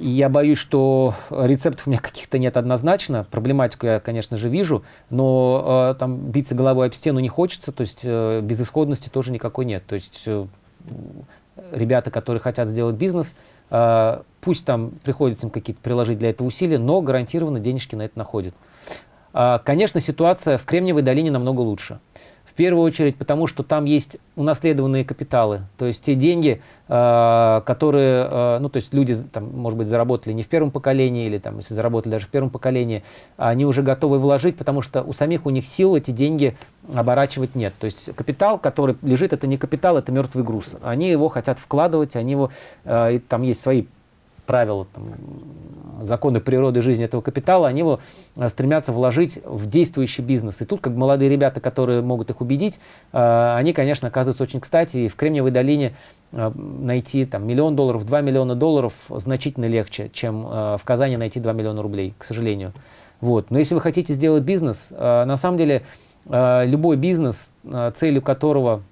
Я боюсь, что рецептов у меня [laughs] каких-то нет однозначно. Проблематику я, конечно же, вижу, но э, там биться головой об стену не хочется, то есть э, безысходности тоже никакой нет. То есть э, ребята, которые хотят сделать бизнес, э, пусть там приходится им какие-то приложить для этого усилия, но гарантированно денежки на это находят. Э, конечно, ситуация в Кремниевой долине намного лучше первую очередь потому, что там есть унаследованные капиталы, то есть те деньги, э, которые, э, ну то есть люди, там, может быть, заработали не в первом поколении, или там, если заработали даже в первом поколении, они уже готовы вложить, потому что у самих у них сил эти деньги оборачивать нет. То есть капитал, который лежит, это не капитал, это мертвый груз. Они его хотят вкладывать, они его, э, там есть свои правила, там, законы природы жизни этого капитала, они его э, стремятся вложить в действующий бизнес. И тут как молодые ребята, которые могут их убедить, э, они, конечно, оказываются очень кстати. И в Кремниевой долине э, найти там, миллион долларов, 2 миллиона долларов значительно легче, чем в Казани найти 2 миллиона рублей, к сожалению. Вот. Но если вы хотите сделать бизнес, на самом деле любой бизнес, целью которого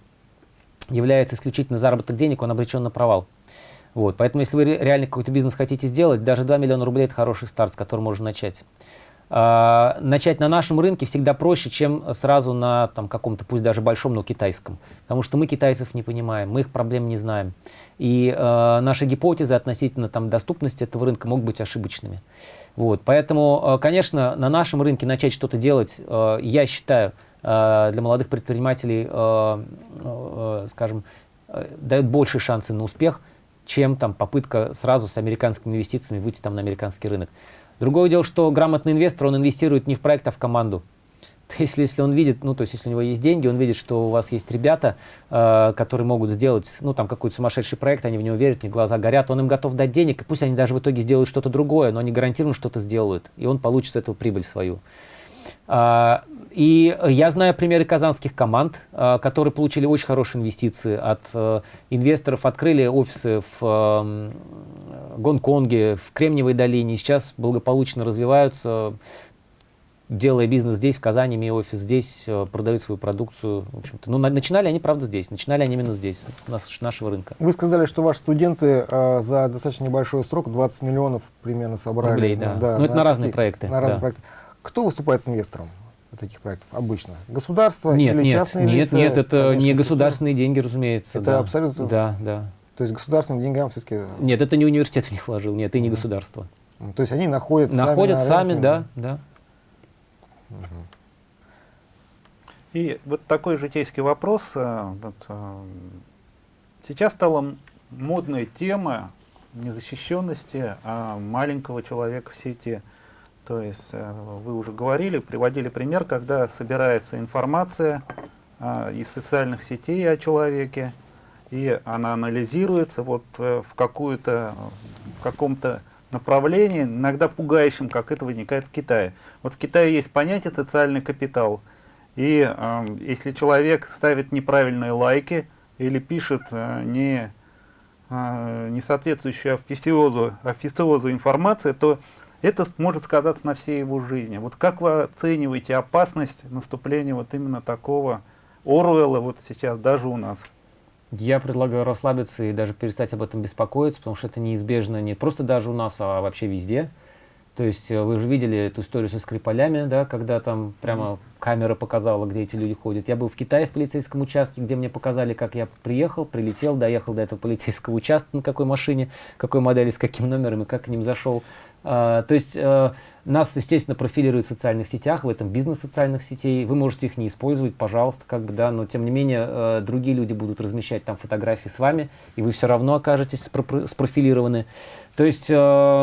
является исключительно заработок денег, он обречен на провал. Вот, поэтому, если вы реально какой-то бизнес хотите сделать, даже 2 миллиона рублей – это хороший старт, с которого можно начать. А, начать на нашем рынке всегда проще, чем сразу на там, каком-то, пусть даже большом, но китайском. Потому что мы китайцев не понимаем, мы их проблем не знаем. И э, наши гипотезы относительно там, доступности этого рынка могут быть ошибочными. Вот, поэтому, э, конечно, на нашем рынке начать что-то делать, э, я считаю, э, для молодых предпринимателей, скажем, дает большие шансы на успех – чем там попытка сразу с американскими инвестициями выйти там на американский рынок. Другое дело, что грамотный инвестор, он инвестирует не в проект, а в команду. [laughs] То есть, если он видит, ну, то есть, если у него есть деньги, он видит, что у вас есть ребята, э, которые могут сделать, ну, там, какой-то сумасшедший проект, они в него верят, них глаза горят, он им готов дать денег, и пусть они даже в итоге сделают что-то другое, но они гарантированно что-то сделают, и он получит с этого прибыль свою. А, и я знаю примеры казанских команд, а, которые получили очень хорошие инвестиции от э, инвесторов, открыли офисы в Гонконге, в Кремниевой долине, сейчас благополучно развиваются, делая бизнес здесь, в Казани, имея офис здесь, э, продают свою продукцию. В общем-то. Ну, начинали они, правда, здесь. Начинали они именно здесь, с нашего рынка.
Вы сказали, что ваши студенты э, за достаточно небольшой срок, 20 миллионов примерно собрали.
Рублей, да. да ну, это на, на разные проекты.
На разные да. проекты. Кто выступает инвестором таких проектов обычно? Государство
нет,
или
нет,
частные
нет,
лица?
Нет, это не государственные деньги, разумеется.
Это
да.
абсолютно?
Да, да.
То есть государственным деньгам все-таки...
Нет, это не университет в них вложил, нет, и не государство.
То есть они находят,
находят
сами,
сами, да, да.
И вот такой житейский вопрос. Э, вот, э, сейчас стала модная тема незащищенности а маленького человека в сети – то есть э, вы уже говорили, приводили пример, когда собирается информация а, из социальных сетей о человеке, и она анализируется вот э, в какую-то, в каком-то направлении, иногда пугающем, как это возникает в Китае. Вот в Китае есть понятие социальный капитал, и э, если человек ставит неправильные лайки или пишет э, не, э, не соответствующую официозу, официозу информацию, то это может сказаться на всей его жизни. Вот как вы оцениваете опасность наступления вот именно такого Оруэлла вот сейчас даже у нас?
Я предлагаю расслабиться и даже перестать об этом беспокоиться, потому что это неизбежно не просто даже у нас, а вообще везде. То есть э, вы же видели эту историю со Скрипалями, да, когда там прямо камера показала, где эти люди ходят. Я был в Китае в полицейском участке, где мне показали, как я приехал, прилетел, доехал до этого полицейского участка, на какой машине, какой модели, с каким номером и как к ним зашел. А, то есть э, Нас, естественно, профилируют в социальных сетях, в этом бизнес социальных сетей. Вы можете их не использовать, пожалуйста, как бы, да, но тем не менее э, другие люди будут размещать там фотографии с вами, и вы все равно окажетесь спро спрофилированы. То есть, э,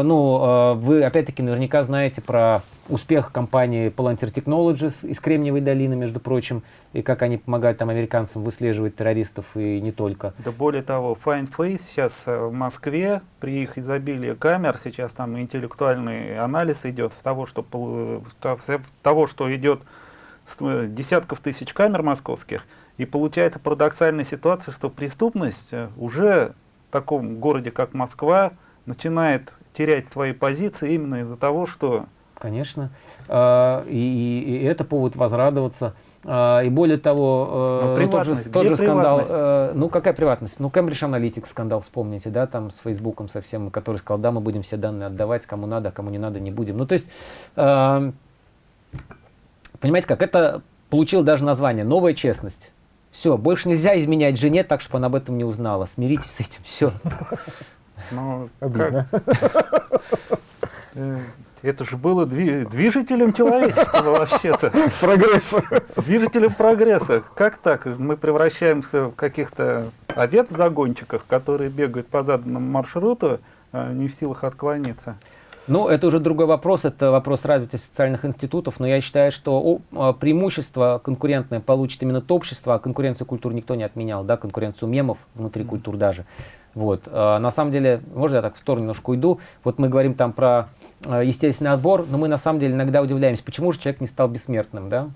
ну, э, вы опять-таки наверняка знаете про успех компании Palantir Technologies из Кремниевой долины, между прочим, и как они помогают там американцам выслеживать террористов и не только.
Да более того, Find Face сейчас в Москве, при их изобилии камер, сейчас там интеллектуальный анализ идет с того, что, с того, что идет с э, десятков тысяч камер московских, и получается парадоксальная ситуация, что преступность э, уже в таком городе, как Москва, начинает терять свои позиции именно из-за того, что
Конечно. А, и, и, и это повод возрадоваться. А, и более того,
э, тот же, тот же скандал, э,
ну какая приватность? Ну Cambridge Analytics скандал вспомните, да, там с Фейсбуком совсем, который сказал, да, мы будем все данные отдавать, кому надо, а кому не надо, не будем. Ну то есть, э, понимаете как, это получил даже название «Новая честность». Все, больше нельзя изменять жене так, чтобы она об этом не узнала. Смиритесь с этим, все.
Ну, как? [laughs] Это же было движителем человечества вообще-то.
Прогресса.
Движителем прогресса. Как так? Мы превращаемся в каких-то овец в загончиках, которые бегают по заданному маршруту, а не в силах отклониться.
Ну, это уже другой вопрос, это вопрос развития социальных институтов, но я считаю, что а, преимущество конкурентное получит именно то общество, а конкуренцию культур никто не отменял, да, конкуренцию мемов внутри культур даже. Вот. А, на самом деле, можно я так в сторону немножко уйду? Вот мы говорим там про а, естественный отбор, но мы на самом деле иногда удивляемся, почему же человек не стал бессмертным, да?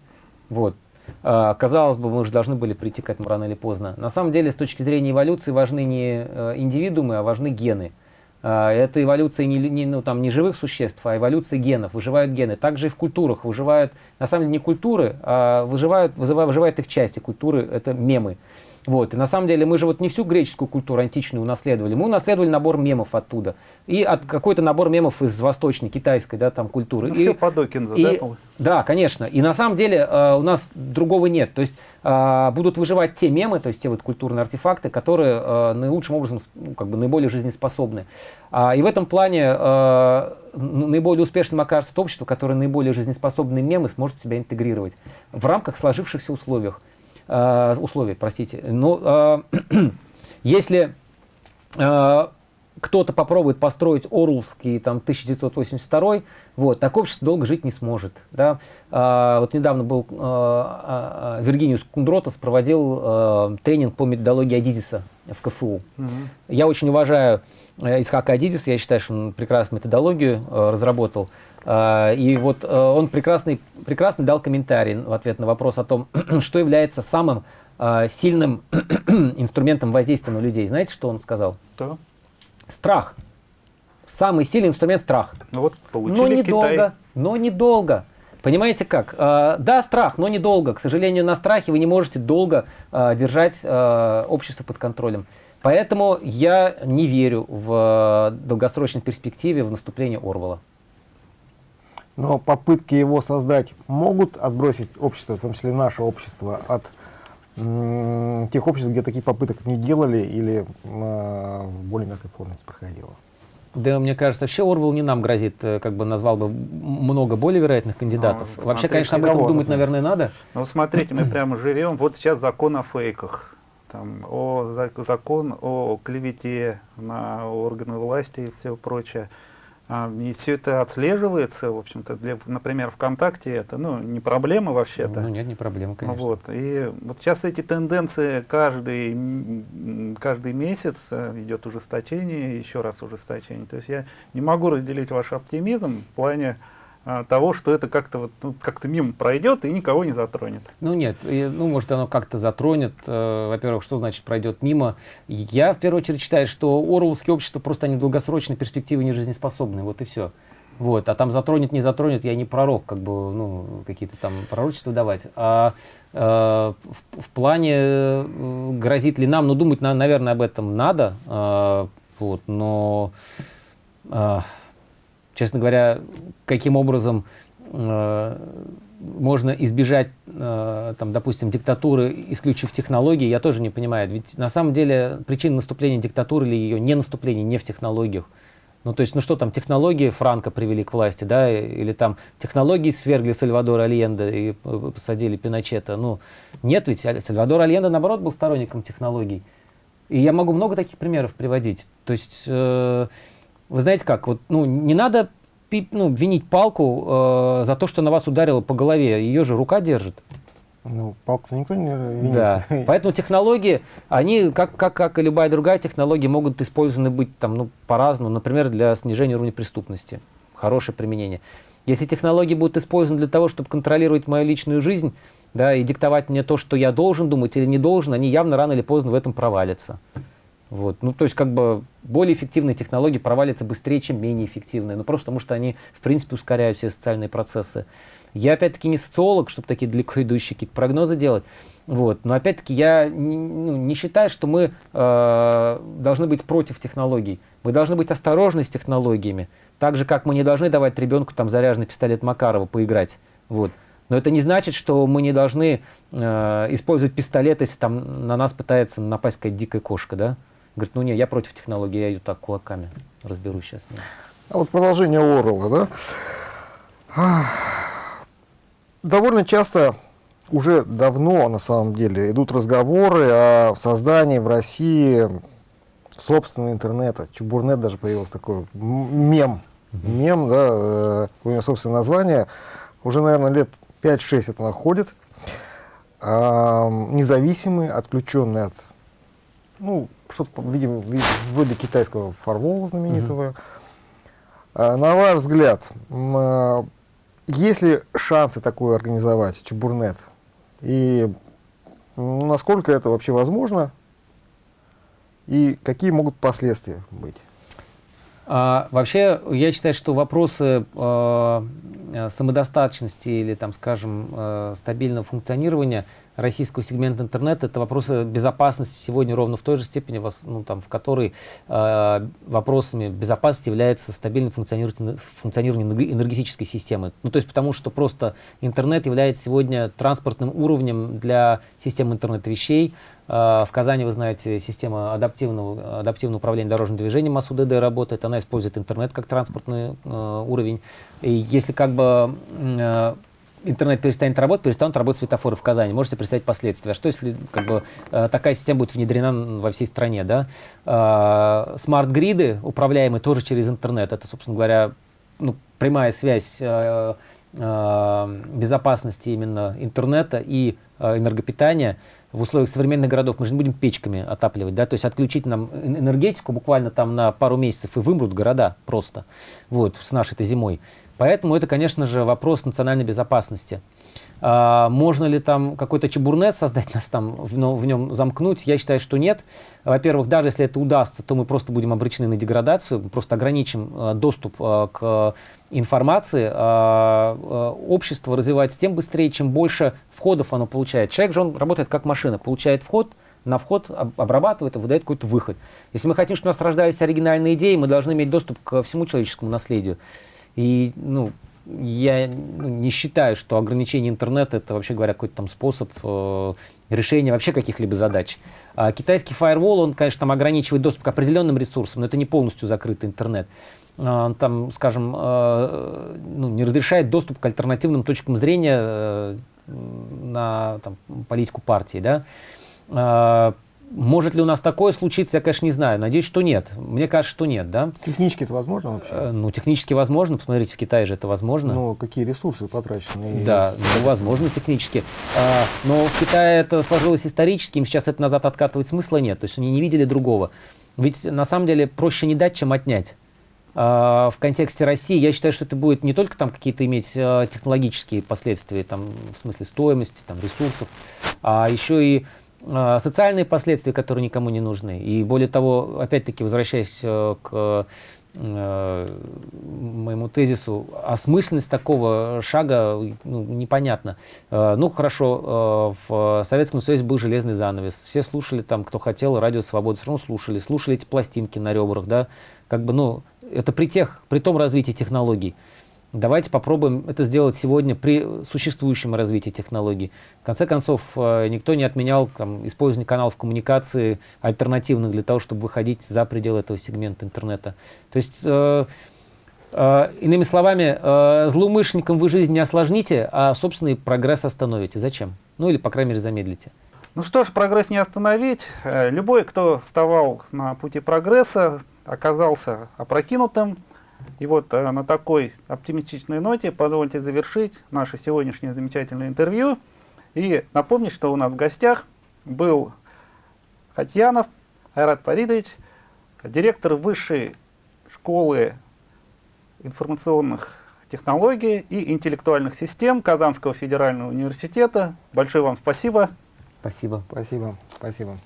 Вот. А, казалось бы, мы уже должны были прийти к этому рано или поздно. На самом деле, с точки зрения эволюции, важны не индивидуумы, а важны гены. Это эволюция не, не, ну, там, не живых существ, а эволюция генов, выживают гены. Также и в культурах выживают, на самом деле не культуры, а выживают, выживают их части. Культуры — это мемы. Вот. И на самом деле мы же вот не всю греческую культуру античную унаследовали, мы унаследовали набор мемов оттуда. И от какой-то набор мемов из восточной, китайской да, там, культуры.
Ну,
и,
все по Докинзу, и, да?
Да, конечно. И на самом деле э, у нас другого нет. То есть э, будут выживать те мемы, то есть те вот культурные артефакты, которые э, наилучшим образом, ну, как бы наиболее жизнеспособны. А, и в этом плане э, наиболее успешным окажется то общество, которое наиболее жизнеспособные мемы сможет себя интегрировать в рамках сложившихся условиях э, условий, простите. Но э, [clears throat] если э, кто-то попробует построить Орловский там 1982, вот, так общество долго жить не сможет. Да? А, вот недавно был а, а, Виргиниус Кундротас проводил а, тренинг по методологии Адизиса в КФУ. Угу. Я очень уважаю Исхака Адидиса, я считаю, что он прекрасную методологию а, разработал. А, и вот а, он прекрасный, прекрасный дал комментарий в ответ на вопрос о том, [clears throat] что является самым а, сильным [clears throat] инструментом воздействия на людей. Знаете, что он сказал?
Да.
Страх. Самый сильный инструмент страх.
Ну вот, получили
но недолго, Китай. но недолго. Понимаете как? да, страх, но недолго. К сожалению, на страхе вы не можете долго держать общество под контролем. Поэтому я не верю в долгосрочной перспективе в наступление Орвала.
Но попытки его создать могут отбросить общество, в том числе наше общество, от тех обществ, где таких попыток не делали или э, в более мягкой форме это проходило.
Да, мне кажется, вообще Орвел не нам грозит, э, как бы назвал бы много более вероятных кандидатов. Ну, вообще, конечно, об этом кого? думать, наверное, надо.
Ну, смотрите, мы [clears throat] прямо живем. Вот сейчас закон о фейках. Там, о, закон о клевете на органы власти и все прочее. А, и все это отслеживается, в общем-то, для, например, ВКонтакте это, ну, не проблема вообще-то.
Ну, нет, не проблема, конечно.
Вот, и вот сейчас эти тенденции каждый, каждый месяц э, идет ужесточение, еще раз ужесточение. То есть я не могу разделить ваш оптимизм в плане того, что это как-то вот, ну, как-то мимо пройдет и никого не затронет.
Ну нет, и, ну может оно как-то затронет. Э, Во-первых, что значит пройдет мимо? Я в первую очередь считаю, что Орловские общества просто они в долгосрочной перспективе не жизнеспособны, вот и все. Вот, а там затронет, не затронет, я не пророк, как бы, ну, какие-то там пророчества давать. А э, в, в плане э, грозит ли нам, ну, думать, на, наверное, об этом надо, э, вот, но э, честно говоря, каким образом э, можно избежать, э, там, допустим, диктатуры, исключив технологии, я тоже не понимаю. Ведь на самом деле причина наступления диктатуры или ее не наступления не в технологиях. Ну, то есть, ну что там, технологии Франка привели к власти, да, или там технологии свергли Сальвадора Альенда и э, посадили Пиночета. Ну, нет ведь, Сальвадор Альенда, наоборот, был сторонником технологий. И я могу много таких примеров приводить. То есть, э, вы знаете как, вот, ну, не надо ну, винить палку э, за то, что на вас ударило по голове. Ее же рука держит.
Ну, палку никто не винит.
Да. [laughs] Поэтому технологии, они, как, как, как и любая другая технология, могут использованы быть там, ну, по-разному. Например, для снижения уровня преступности. Хорошее применение. Если технологии будут использованы для того, чтобы контролировать мою личную жизнь, да, и диктовать мне то, что я должен думать или не должен, они явно рано или поздно в этом провалятся. Вот. Ну, то есть, как бы, более эффективные технологии провалятся быстрее, чем менее эффективные. Ну, просто потому что они, в принципе, ускоряют все социальные процессы. Я, опять-таки, не социолог, чтобы такие далеко идущие какие-то прогнозы делать. Вот. Но, опять-таки, я не, ну, не считаю, что мы э, должны быть против технологий. Мы должны быть осторожны с технологиями. Так же, как мы не должны давать ребенку там заряженный пистолет Макарова поиграть. Вот. Но это не значит, что мы не должны э, использовать пистолет, если там на нас пытается напасть какая-то дикая кошка, да? Говорит, ну не, я против технологии, я ее так кулаками разберусь сейчас.
А вот продолжение Орла, да? Довольно часто, уже давно на самом деле, идут разговоры о создании в России собственного интернета. Чебурнет даже появился такой мем. Мем, да, э, у него собственное название. Уже, наверное, лет 5-6 это находит. Независимый, отключенный от ну, что-то, видимо, ввода китайского фарвола знаменитого. Mm-hmm. На ваш взгляд, а, есть ли шансы такое организовать, Чебурнет? И насколько это вообще возможно? И какие могут последствия быть?
А, вообще, я считаю, что вопросы э, самодостаточности или, там, скажем, э, стабильного функционирования российского сегмента интернета, это вопросы безопасности сегодня ровно в той же степени, ну, там, в которой э, вопросами безопасности является стабильное функционирование, функционирование энергетической системы. Ну, то есть потому что просто интернет является сегодня транспортным уровнем для системы интернета вещей. Э, в Казани, вы знаете, система адаптивного, адаптивного управления дорожным движением МАСУДД работает, она использует интернет как транспортный э, уровень. И если как бы э, интернет перестанет работать, перестанут работать светофоры в Казани. Можете представить последствия. А что если как бы, э, такая система будет внедрена во всей стране? Да? Э, смарт-гриды, управляемые тоже через интернет, это, собственно говоря, ну, прямая связь э, безопасности именно интернета и энергопитания в условиях современных городов. Мы же не будем печками отапливать, да, то есть отключить нам энергетику буквально там на пару месяцев и вымрут города просто, вот, с нашей-то зимой. Поэтому это, конечно же, вопрос национальной безопасности. А, можно ли там какой-то чебурнет создать, [laughs] нас там в, в нем замкнуть? Я считаю, что нет. Во-первых, даже если это удастся, то мы просто будем обречены на деградацию, просто ограничим а, доступ а, к информации. А, а, общество развивается тем быстрее, чем больше входов оно получает. Человек же он работает как машина, получает вход, на вход обрабатывает и выдает какой-то выход. Если мы хотим, чтобы у нас рождались оригинальные идеи, мы должны иметь доступ к всему человеческому наследию. И, ну, я ну, не считаю, что ограничение интернета это вообще говоря какой-то там способ э, решения вообще каких-либо задач. А китайский фаервол, он, конечно, там ограничивает доступ к определенным ресурсам, но это не полностью закрытый интернет. А, он там, скажем, э, ну, не разрешает доступ к альтернативным точкам зрения э, на там, политику партии, да. А, может ли у нас такое случиться, я, конечно, не знаю. Надеюсь, что нет. Мне кажется, что нет, да?
Технически это возможно вообще?
Э, ну, технически возможно. Посмотрите, в Китае же это возможно.
Но какие ресурсы потрачены?
Да, ну, возможно, технически. А, но в Китае это сложилось исторически, им сейчас это назад откатывать смысла нет. То есть они не видели другого. Ведь на самом деле проще не дать, чем отнять. А, в контексте России я считаю, что это будет не только там какие-то иметь а, технологические последствия, там, в смысле стоимости, там, ресурсов, а еще и социальные последствия, которые никому не нужны. И более того, опять-таки, возвращаясь э, к э, моему тезису, осмысленность такого шага ну, непонятна. Э, ну, хорошо, в Советском Союзе был железный занавес. Все слушали там, кто хотел, радио «Свобода», все равно слушали. Слушали эти пластинки на ребрах, да. Как бы, ну, это при, тех, при том развитии технологий. Давайте попробуем это сделать сегодня при существующем развитии технологий. В конце концов, э, никто не отменял там, использование каналов коммуникации альтернативных для того, чтобы выходить за пределы этого сегмента интернета. То есть, э, э, иными словами, э, злоумышленникам вы жизнь не осложните, а собственный прогресс остановите. Зачем? Ну или, по крайней мере, замедлите.
Ну что ж, прогресс не остановить. Любой, кто вставал на пути прогресса, оказался опрокинутым. И вот э, на такой оптимистичной ноте позвольте завершить наше сегодняшнее замечательное интервью. И напомнить, что у нас в гостях был Хатьянов Айрат Паридович, директор Высшей школы информационных технологий и интеллектуальных систем Казанского федерального университета. Большое вам спасибо.
Спасибо.
Спасибо. Спасибо.